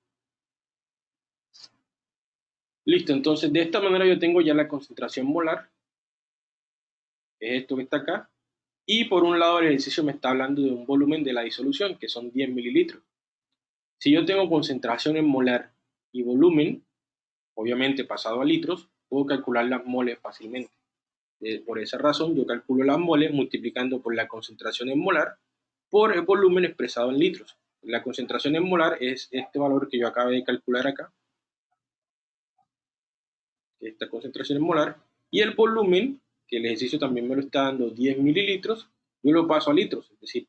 Listo, entonces de esta manera yo tengo ya la concentración molar es esto que está acá. Y por un lado el ejercicio me está hablando de un volumen de la disolución, que son 10 mililitros. Si yo tengo concentración en molar y volumen, obviamente pasado a litros, puedo calcular las moles fácilmente. Por esa razón yo calculo las moles multiplicando por la concentración en molar por el volumen expresado en litros. La concentración en molar es este valor que yo acabo de calcular acá. Esta concentración en molar. Y el volumen, que el ejercicio también me lo está dando 10 mililitros, yo lo paso a litros, es decir,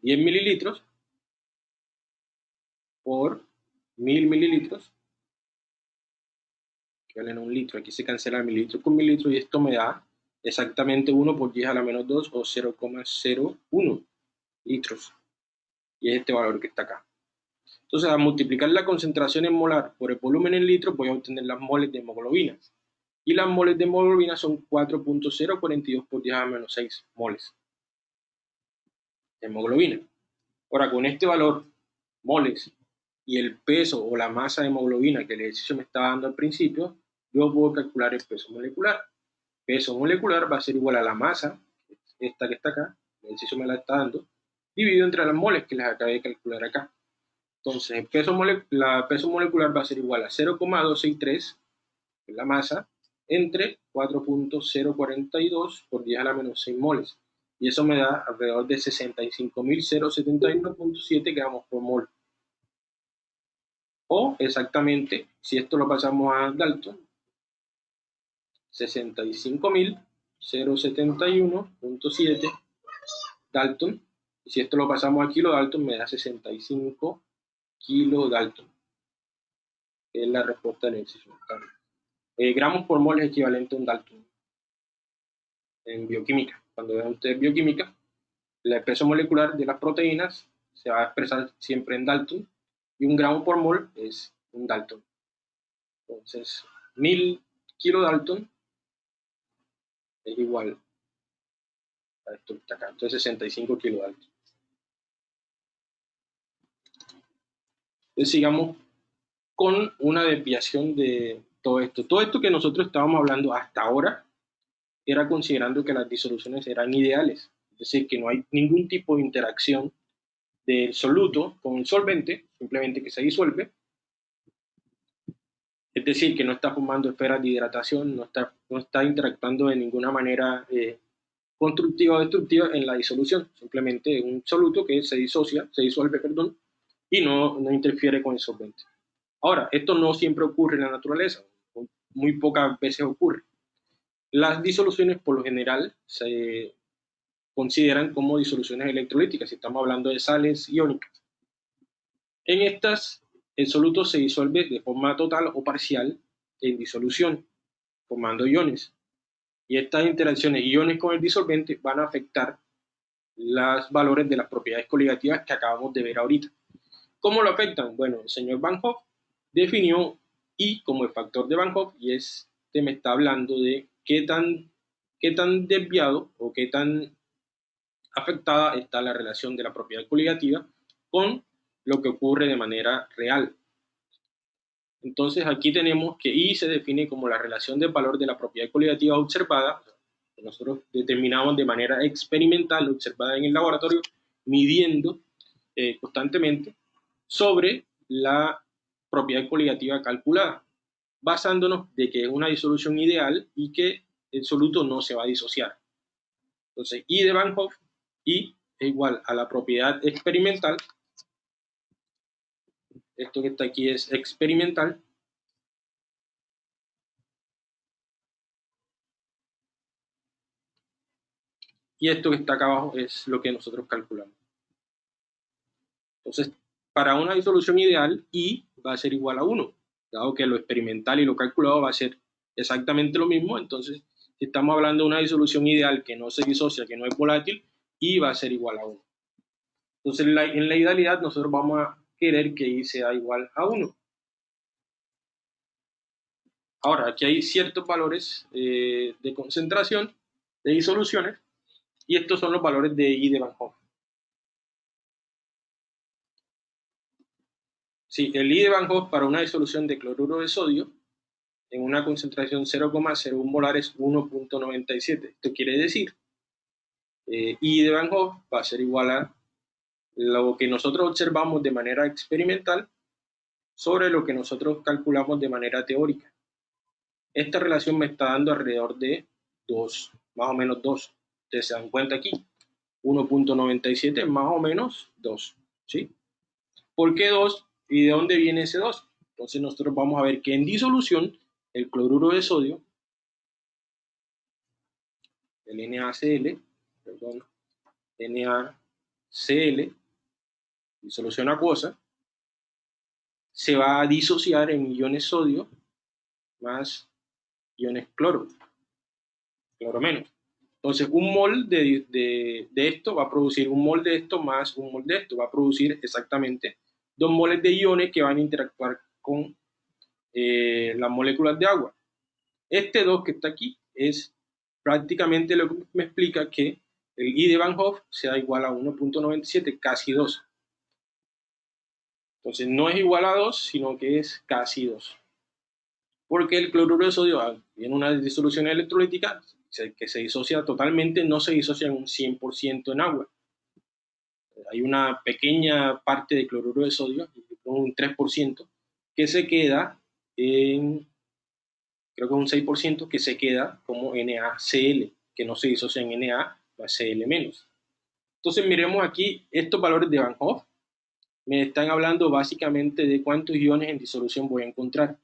10 mililitros por 1000 mililitros, que valen un litro, aquí se cancela mililitro con mililitro y esto me da exactamente 1 por 10 a la menos 2 o 0,01 litros. Y es este valor que está acá. Entonces, al multiplicar la concentración en molar por el volumen en litros, voy a obtener las moles de hemoglobina. Y las moles de hemoglobina son 4.042 por 10 a menos 6 moles de hemoglobina. Ahora, con este valor, moles, y el peso o la masa de hemoglobina que el ejercicio me estaba dando al principio, yo puedo calcular el peso molecular peso molecular va a ser igual a la masa, esta que está acá, el ejercicio me la está dando, dividido entre las moles que les acabé de calcular acá. Entonces, el peso, la peso molecular va a ser igual a 0,263, que es la masa, entre 4.042 por 10 a la menos 6 moles. Y eso me da alrededor de 65.071.7 gramos por mol. O exactamente, si esto lo pasamos a Dalton, 65.071.7 Dalton. Y si esto lo pasamos a kilo Dalton, me da 65 kilo Dalton. Es la respuesta del ejercicio. Eh, gramos por mol es equivalente a un Dalton en bioquímica. Cuando vean ustedes bioquímica, el peso molecular de las proteínas se va a expresar siempre en Dalton y un gramo por mol es un Dalton. Entonces, 1000 kilo Dalton es igual a esto que está acá. Entonces 65 kilovatios. Entonces sigamos con una desviación de todo esto. Todo esto que nosotros estábamos hablando hasta ahora era considerando que las disoluciones eran ideales. Es decir, que no hay ningún tipo de interacción del soluto con el solvente, simplemente que se disuelve es decir, que no está formando esferas de hidratación, no está, no está interactuando de ninguna manera eh, constructiva o destructiva en la disolución. Simplemente un soluto que se disocia, se disuelve, perdón, y no, no interfiere con el solvente. Ahora, esto no siempre ocurre en la naturaleza, muy pocas veces ocurre. Las disoluciones por lo general se consideran como disoluciones electrolíticas, si estamos hablando de sales iónicas. En estas el soluto se disuelve de forma total o parcial en disolución, formando iones. Y estas interacciones iones con el disolvente van a afectar los valores de las propiedades coligativas que acabamos de ver ahorita. ¿Cómo lo afectan? Bueno, el señor Van Hoff definió I como el factor de Van Hoff y este me está hablando de qué tan, qué tan desviado o qué tan afectada está la relación de la propiedad coligativa con lo que ocurre de manera real. Entonces aquí tenemos que I se define como la relación del valor de la propiedad coligativa observada, que nosotros determinamos de manera experimental, observada en el laboratorio, midiendo eh, constantemente, sobre la propiedad coligativa calculada, basándonos de que es una disolución ideal y que el soluto no se va a disociar. Entonces, I de Van Hoff, I es igual a la propiedad experimental esto que está aquí es experimental. Y esto que está acá abajo es lo que nosotros calculamos. Entonces, para una disolución ideal, I va a ser igual a 1. Dado que lo experimental y lo calculado va a ser exactamente lo mismo, entonces, si estamos hablando de una disolución ideal que no se disocia, que no es volátil, I va a ser igual a 1. Entonces, en la, en la idealidad nosotros vamos a querer que i sea igual a 1. Ahora, aquí hay ciertos valores eh, de concentración de disoluciones y estos son los valores de I de Van Hoff. Sí, el I de Van Hoff para una disolución de cloruro de sodio en una concentración 0,01 molar es 1.97. Esto quiere decir, eh, I de Van Hoff va a ser igual a lo que nosotros observamos de manera experimental sobre lo que nosotros calculamos de manera teórica. Esta relación me está dando alrededor de 2, más o menos 2. Ustedes se dan cuenta aquí, 1.97 más o menos 2. ¿Sí? ¿Por qué 2? ¿Y de dónde viene ese 2? Entonces nosotros vamos a ver que en disolución el cloruro de sodio, el NaCl, perdón, NaCl, disolución acuosa, se va a disociar en iones sodio más iones cloro, cloro menos. Entonces, un mol de, de, esto va a producir un mol de esto más un mol de esto, va a producir exactamente dos moles de iones que van a interactuar con eh, las moléculas de agua. Este 2 que está aquí es prácticamente lo que me explica que el I de Van Hoff sea igual a 1.97, casi 2. Entonces no es igual a 2, sino que es casi 2. Porque el cloruro de sodio tiene una disolución electrolítica que se disocia totalmente, no se disocia en un 100% en agua. Hay una pequeña parte de cloruro de sodio, un 3%, que se queda en, creo que un 6%, que se queda como NaCl, que no se disocia en Na Cl. Entonces miremos aquí estos valores de Van Hoff. Me están hablando básicamente de cuántos iones en disolución voy a encontrar.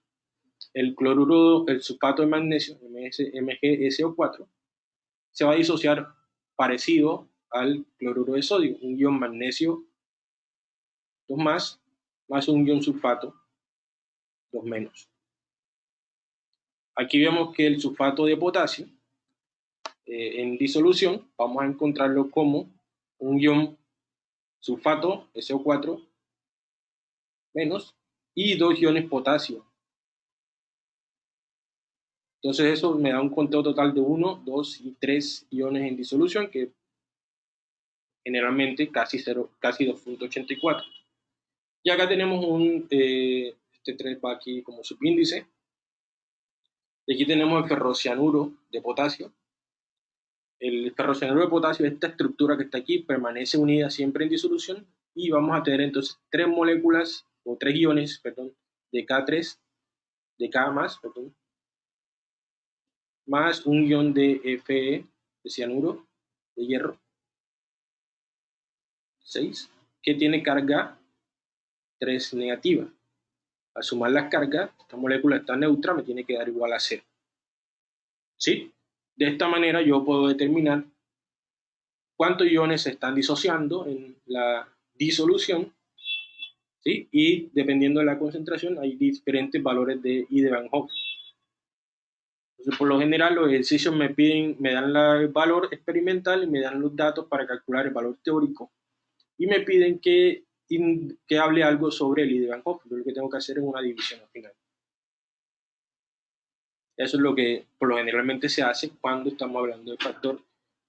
El cloruro, el sulfato de magnesio, MgSO4, se va a disociar parecido al cloruro de sodio, un ion magnesio 2 más, más un ion sulfato 2 menos. Aquí vemos que el sulfato de potasio eh, en disolución vamos a encontrarlo como un ion sulfato SO4 menos y dos iones potasio. Entonces eso me da un conteo total de 1, 2 y 3 iones en disolución que generalmente casi, 0, casi 2.84. Y acá tenemos un, eh, este 3 va aquí como subíndice. Y aquí tenemos el ferrocianuro de potasio. El ferrocianuro de potasio, esta estructura que está aquí, permanece unida siempre en disolución y vamos a tener entonces tres moléculas o tres iones, perdón, de K3, de K más, perdón, más un ion de Fe, de cianuro, de hierro, 6, que tiene carga 3 negativa. Al sumar las cargas, esta molécula está neutra, me tiene que dar igual a 0. ¿Sí? De esta manera yo puedo determinar cuántos iones se están disociando en la disolución, ¿sí? Y dependiendo de la concentración hay diferentes valores de I de Van Hoff. Entonces, por lo general, los ejercicios me piden, me dan el valor experimental y me dan los datos para calcular el valor teórico y me piden que, que hable algo sobre el I de Van Hoff. lo que tengo que hacer es una división al final. Eso es lo que por lo generalmente se hace cuando estamos hablando del factor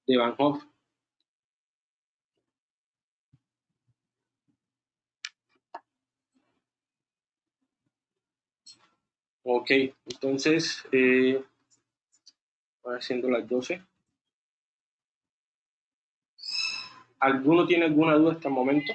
de Van Hoff. Ok, entonces, eh, haciendo las 12. ¿Alguno tiene alguna duda hasta el momento?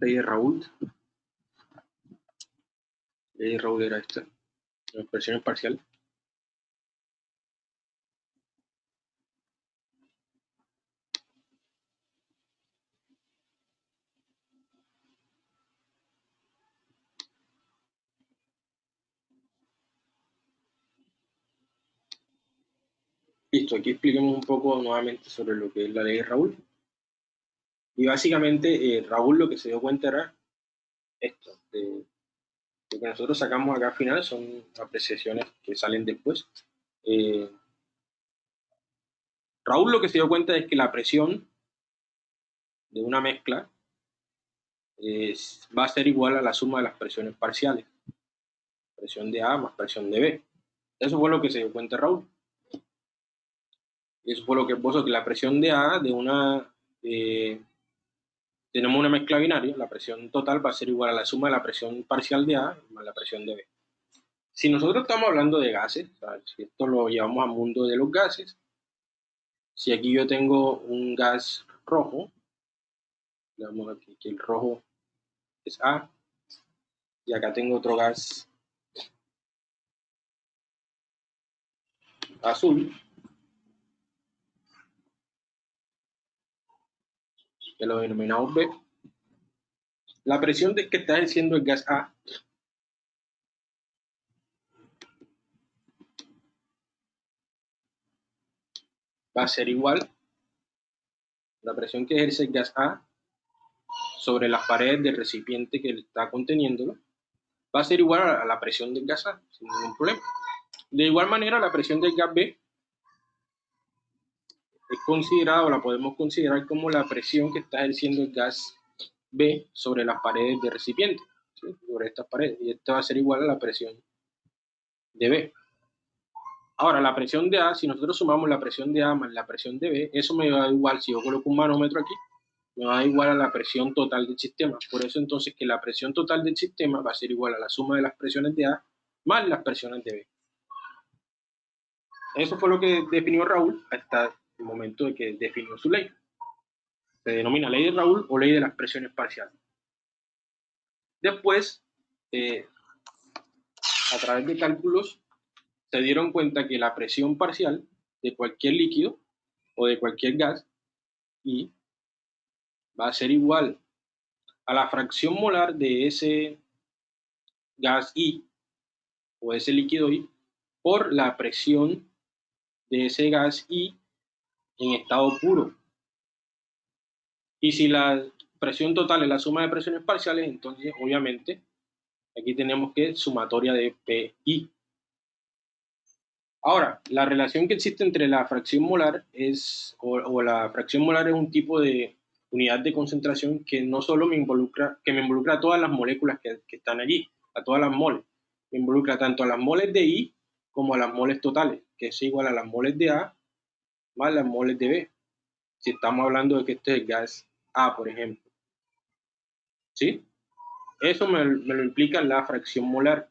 Ley Raoult. Ley Raoult era esta. La expresión parcial. Listo, aquí expliquemos un poco nuevamente sobre lo que es la ley Raoult. Y básicamente eh, Raúl lo que se dio cuenta era esto, de, lo que nosotros sacamos acá al final son apreciaciones que salen después. Eh, Raúl lo que se dio cuenta es que la presión de una mezcla va a ser igual a la suma de las presiones parciales. Presión de A más presión de B. Eso fue lo que se dio cuenta Raúl. Eso fue lo que puso que la presión de A de una eh, tenemos una mezcla binaria, la presión total va a ser igual a la suma de la presión parcial de A más la presión de B. Si nosotros estamos hablando de gases, si esto lo llevamos al mundo de los gases, si aquí yo tengo un gas rojo, digamos aquí que el rojo es A, y acá tengo otro gas azul, que lo denominamos B, la presión de que está ejerciendo el gas A. Va a ser igual la presión que ejerce el gas A sobre las paredes del recipiente que está conteniéndolo. Va a ser igual a la presión del gas A, sin ningún problema. De igual manera, la presión del gas B es considerada o la podemos considerar como la presión que está ejerciendo el gas B sobre las paredes del recipiente, sobre estas paredes, y esto va a ser igual a la presión de B. Ahora, la presión de A, si nosotros sumamos la presión de A más la presión de B, eso me va a igual, si yo coloco un manómetro aquí, me va a igual a la presión total del sistema. Por eso entonces que la presión total del sistema va a ser igual a la suma de las presiones de A más las presiones de B. Eso fue lo que definió Raúl hasta momento de que definió su ley. Se denomina ley de Raúl o ley de las presiones parciales. Después, eh, a través de cálculos, se dieron cuenta que la presión parcial de cualquier líquido o de cualquier gas y va a ser igual a la fracción molar de ese gas I o ese líquido I por la presión de ese gas I en estado puro. Y si la presión total es la suma de presiones parciales, entonces obviamente aquí tenemos que sumatoria de PI. Ahora, la relación que existe entre la fracción molar es, o, la fracción molar es un tipo de unidad de concentración que no solo me involucra, que me involucra a todas las moléculas que, que están allí, a todas las moles. Me involucra tanto a las moles de I como a las moles totales, que es igual a las moles de A más las moles de B. Si estamos hablando de que este es gas A, por ejemplo. ¿Sí? Eso me, me lo implica la fracción molar,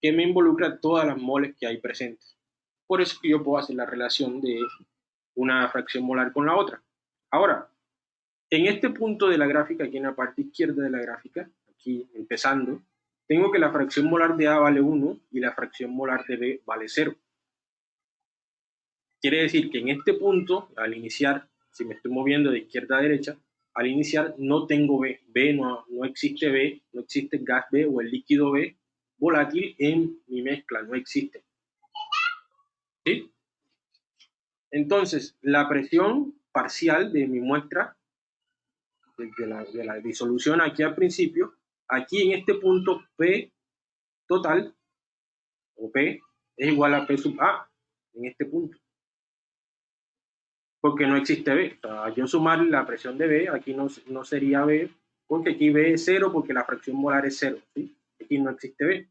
que me involucra todas las moles que hay presentes. Por eso que yo puedo hacer la relación de una fracción molar con la otra. Ahora, en este punto de la gráfica, aquí en la parte izquierda de la gráfica, aquí empezando, tengo que la fracción molar de A vale 1 y la fracción molar de B vale 0. Quiere decir que en este punto, al iniciar, si me estoy moviendo de izquierda a derecha, al iniciar no tengo B. B no, no existe B, no existe gas B o el líquido B volátil en mi mezcla, no existe. ¿Sí? Entonces, la presión parcial de mi muestra de la, disolución aquí al principio, aquí en este punto P total, o P, es igual a P sub A, en este punto. Porque no existe B. yo sumar la presión de B, aquí no, no sería B, porque aquí B es cero, porque la fracción molar es cero. ¿sí? Aquí no existe B.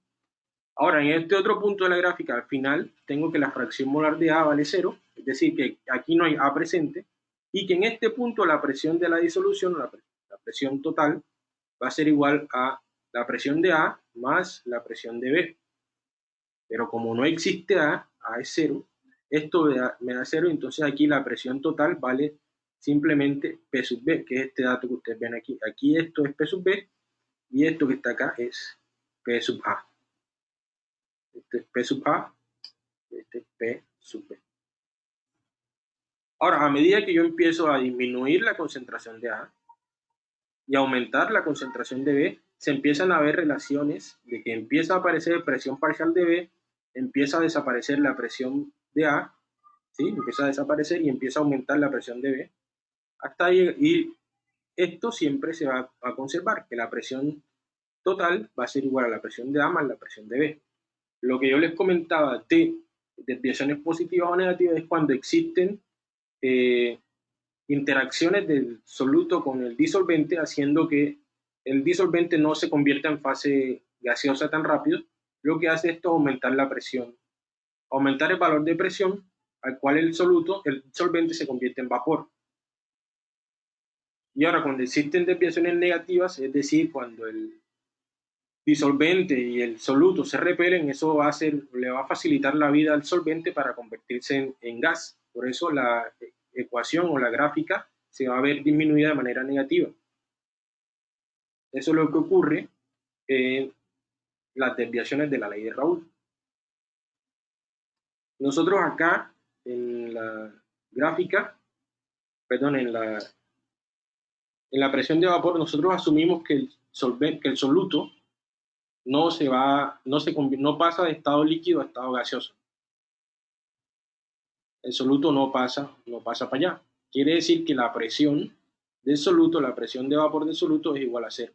Ahora, en este otro punto de la gráfica, al final, tengo que la fracción molar de A vale 0, es decir, que aquí no hay A presente, y que en este punto la presión de la disolución, la, presión total, va a ser igual a la presión de A más la presión de B. Pero como no existe A, A es 0, esto me da 0, entonces aquí la presión total vale simplemente P sub B, que es este dato que ustedes ven aquí. Aquí esto es P sub B, y esto que está acá es P sub A. Este es P sub A, este es P sub B. Ahora, a medida que yo empiezo a disminuir la concentración de A y aumentar la concentración de B, se empiezan a ver relaciones de que empieza a aparecer presión parcial de B, empieza a desaparecer la presión de A, ¿sí? empieza a desaparecer y empieza a aumentar la presión de B, hasta ahí, y esto siempre se va a conservar, que la presión total va a ser igual a la presión de A más la presión de B. Lo que yo les comentaba de desviaciones positivas o negativas es cuando existen eh, interacciones del soluto con el disolvente, haciendo que el disolvente no se convierta en fase gaseosa tan rápido, lo que hace esto es aumentar la presión, aumentar el valor de presión al cual el soluto, el solvente se convierte en vapor. Y ahora, cuando existen desviaciones negativas, es decir, cuando el disolvente y el soluto se repelen, eso va a hacer, le va a facilitar la vida al solvente para convertirse en, gas. Por eso la ecuación o la gráfica se va a ver disminuida de manera negativa. Eso es lo que ocurre en las desviaciones de la ley de Raúl. Nosotros acá en la gráfica, perdón, en la, en la presión de vapor, nosotros asumimos que el, que el soluto no se va, no se no pasa de estado líquido a estado gaseoso. El soluto no pasa, no pasa para allá. Quiere decir que la presión del soluto, la presión de vapor del soluto es igual a cero.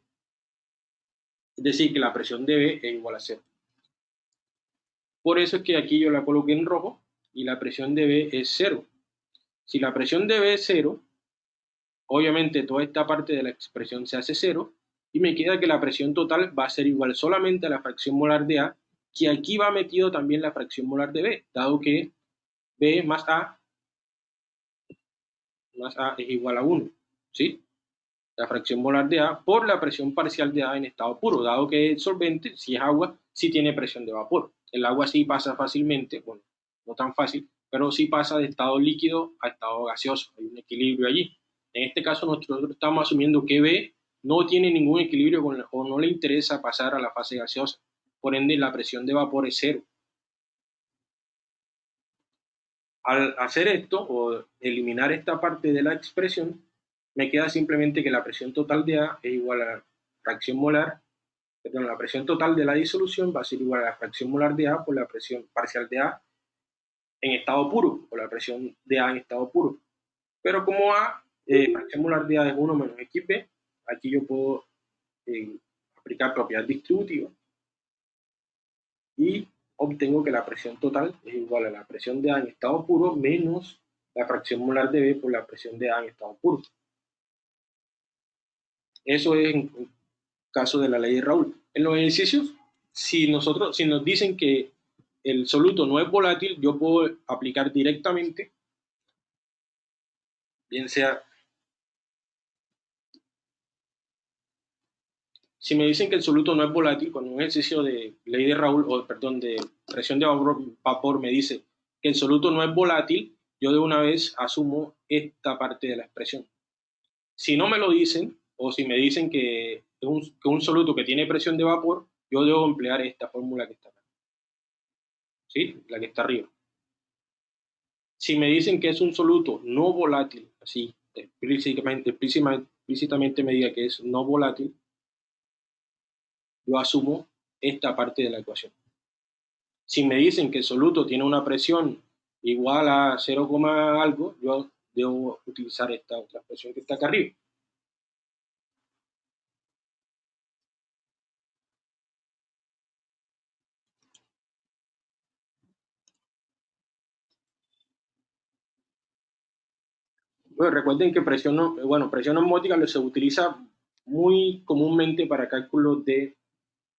Es decir, que la presión de B es igual a cero. Por eso es que aquí yo la coloqué en rojo y la presión de B es cero. Si la presión de B es cero, obviamente toda esta parte de la expresión se hace cero y me queda que la presión total va a ser igual solamente a la fracción molar de A, que aquí va metido también la fracción molar de B, dado que B más A más A es igual a 1, ¿sí? La fracción molar de A por la presión parcial de A en estado puro, dado que el solvente, si es agua, sí tiene presión de vapor. El agua sí pasa fácilmente, bueno, no tan fácil, pero sí pasa de estado líquido a estado gaseoso, hay un equilibrio allí. En este caso nosotros estamos asumiendo que B no tiene ningún equilibrio con o no le interesa pasar a la fase gaseosa. Por ende, la presión de vapor es cero. Al hacer esto o eliminar esta parte de la expresión, me queda simplemente que la presión total de A es igual a la fracción molar, perdón, la presión total de la disolución va a ser igual a la fracción molar de A por la presión parcial de A en estado puro, o la presión de A en estado puro. Pero como A, eh, fracción molar de A es 1 menos XB, aquí yo puedo eh, aplicar propiedad distributiva y obtengo que la presión total es igual a la presión de A en estado puro menos la fracción molar de B por la presión de A en estado puro. Eso es en caso de la ley de Raúl. En los ejercicios, si, nosotros, si nos dicen que el soluto no es volátil, yo puedo aplicar directamente, bien sea Si me dicen que el soluto no es volátil, cuando un ejercicio de ley de Raúl, o perdón, de presión de vapor, me dice que el soluto no es volátil, yo de una vez asumo esta parte de la expresión. Si no me lo dicen, o si me dicen que es un, que un soluto que tiene presión de vapor, yo debo emplear esta fórmula que está acá. ¿Sí? La que está arriba. Si me dicen que es un soluto no volátil, así explícitamente, explícitamente me diga que es no volátil, yo asumo esta parte de la ecuación. Si me dicen que el soluto tiene una presión igual a 0, algo, yo debo utilizar esta otra expresión que está acá arriba. Bueno, recuerden que presión, bueno, presión osmótica se utiliza muy comúnmente para cálculos de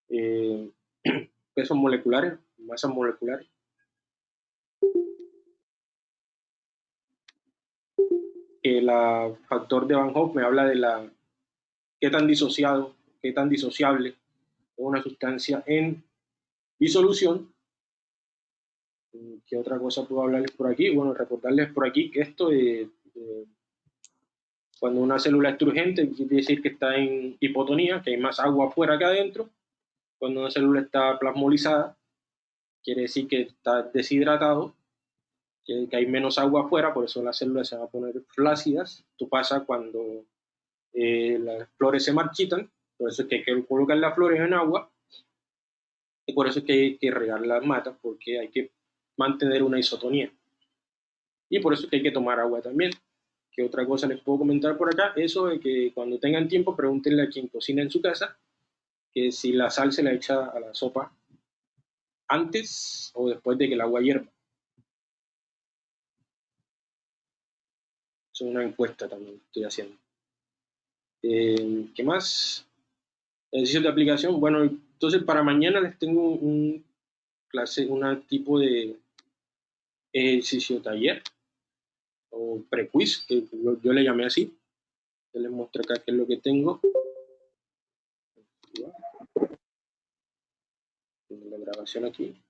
eh, pesos moleculares, masas moleculares. El factor de Van Hoff me habla de la qué tan disociado, qué tan disociable es una sustancia en disolución. ¿Qué otra cosa puedo hablarles por aquí? Bueno, recordarles por aquí que esto, de, cuando una célula es turgente, quiere decir que está en hipotonía, que hay más agua afuera que adentro. Cuando una célula está plasmolizada, quiere decir que está deshidratado, que, hay menos agua afuera, por eso las células se van a poner flácidas. Esto pasa cuando eh, las flores se marchitan, por eso es que hay que colocar las flores en agua, y por eso es que hay que regar las matas, porque hay que mantener una isotonía. Y por eso es que hay que tomar agua también. ¿Qué otra cosa les puedo comentar por acá? Eso de que cuando tengan tiempo, pregúntenle a quien cocina en su casa que si la sal se la echa a la sopa antes o después de que el agua hierva. Es una encuesta también que estoy haciendo. Eh, ¿Qué más? Ejercicios de aplicación. Bueno, entonces para mañana les tengo un clase, un tipo de ejercicio taller o pre-quiz, que yo, le llamé así. Yo les muestro acá qué es lo que tengo. Tengo la grabación aquí.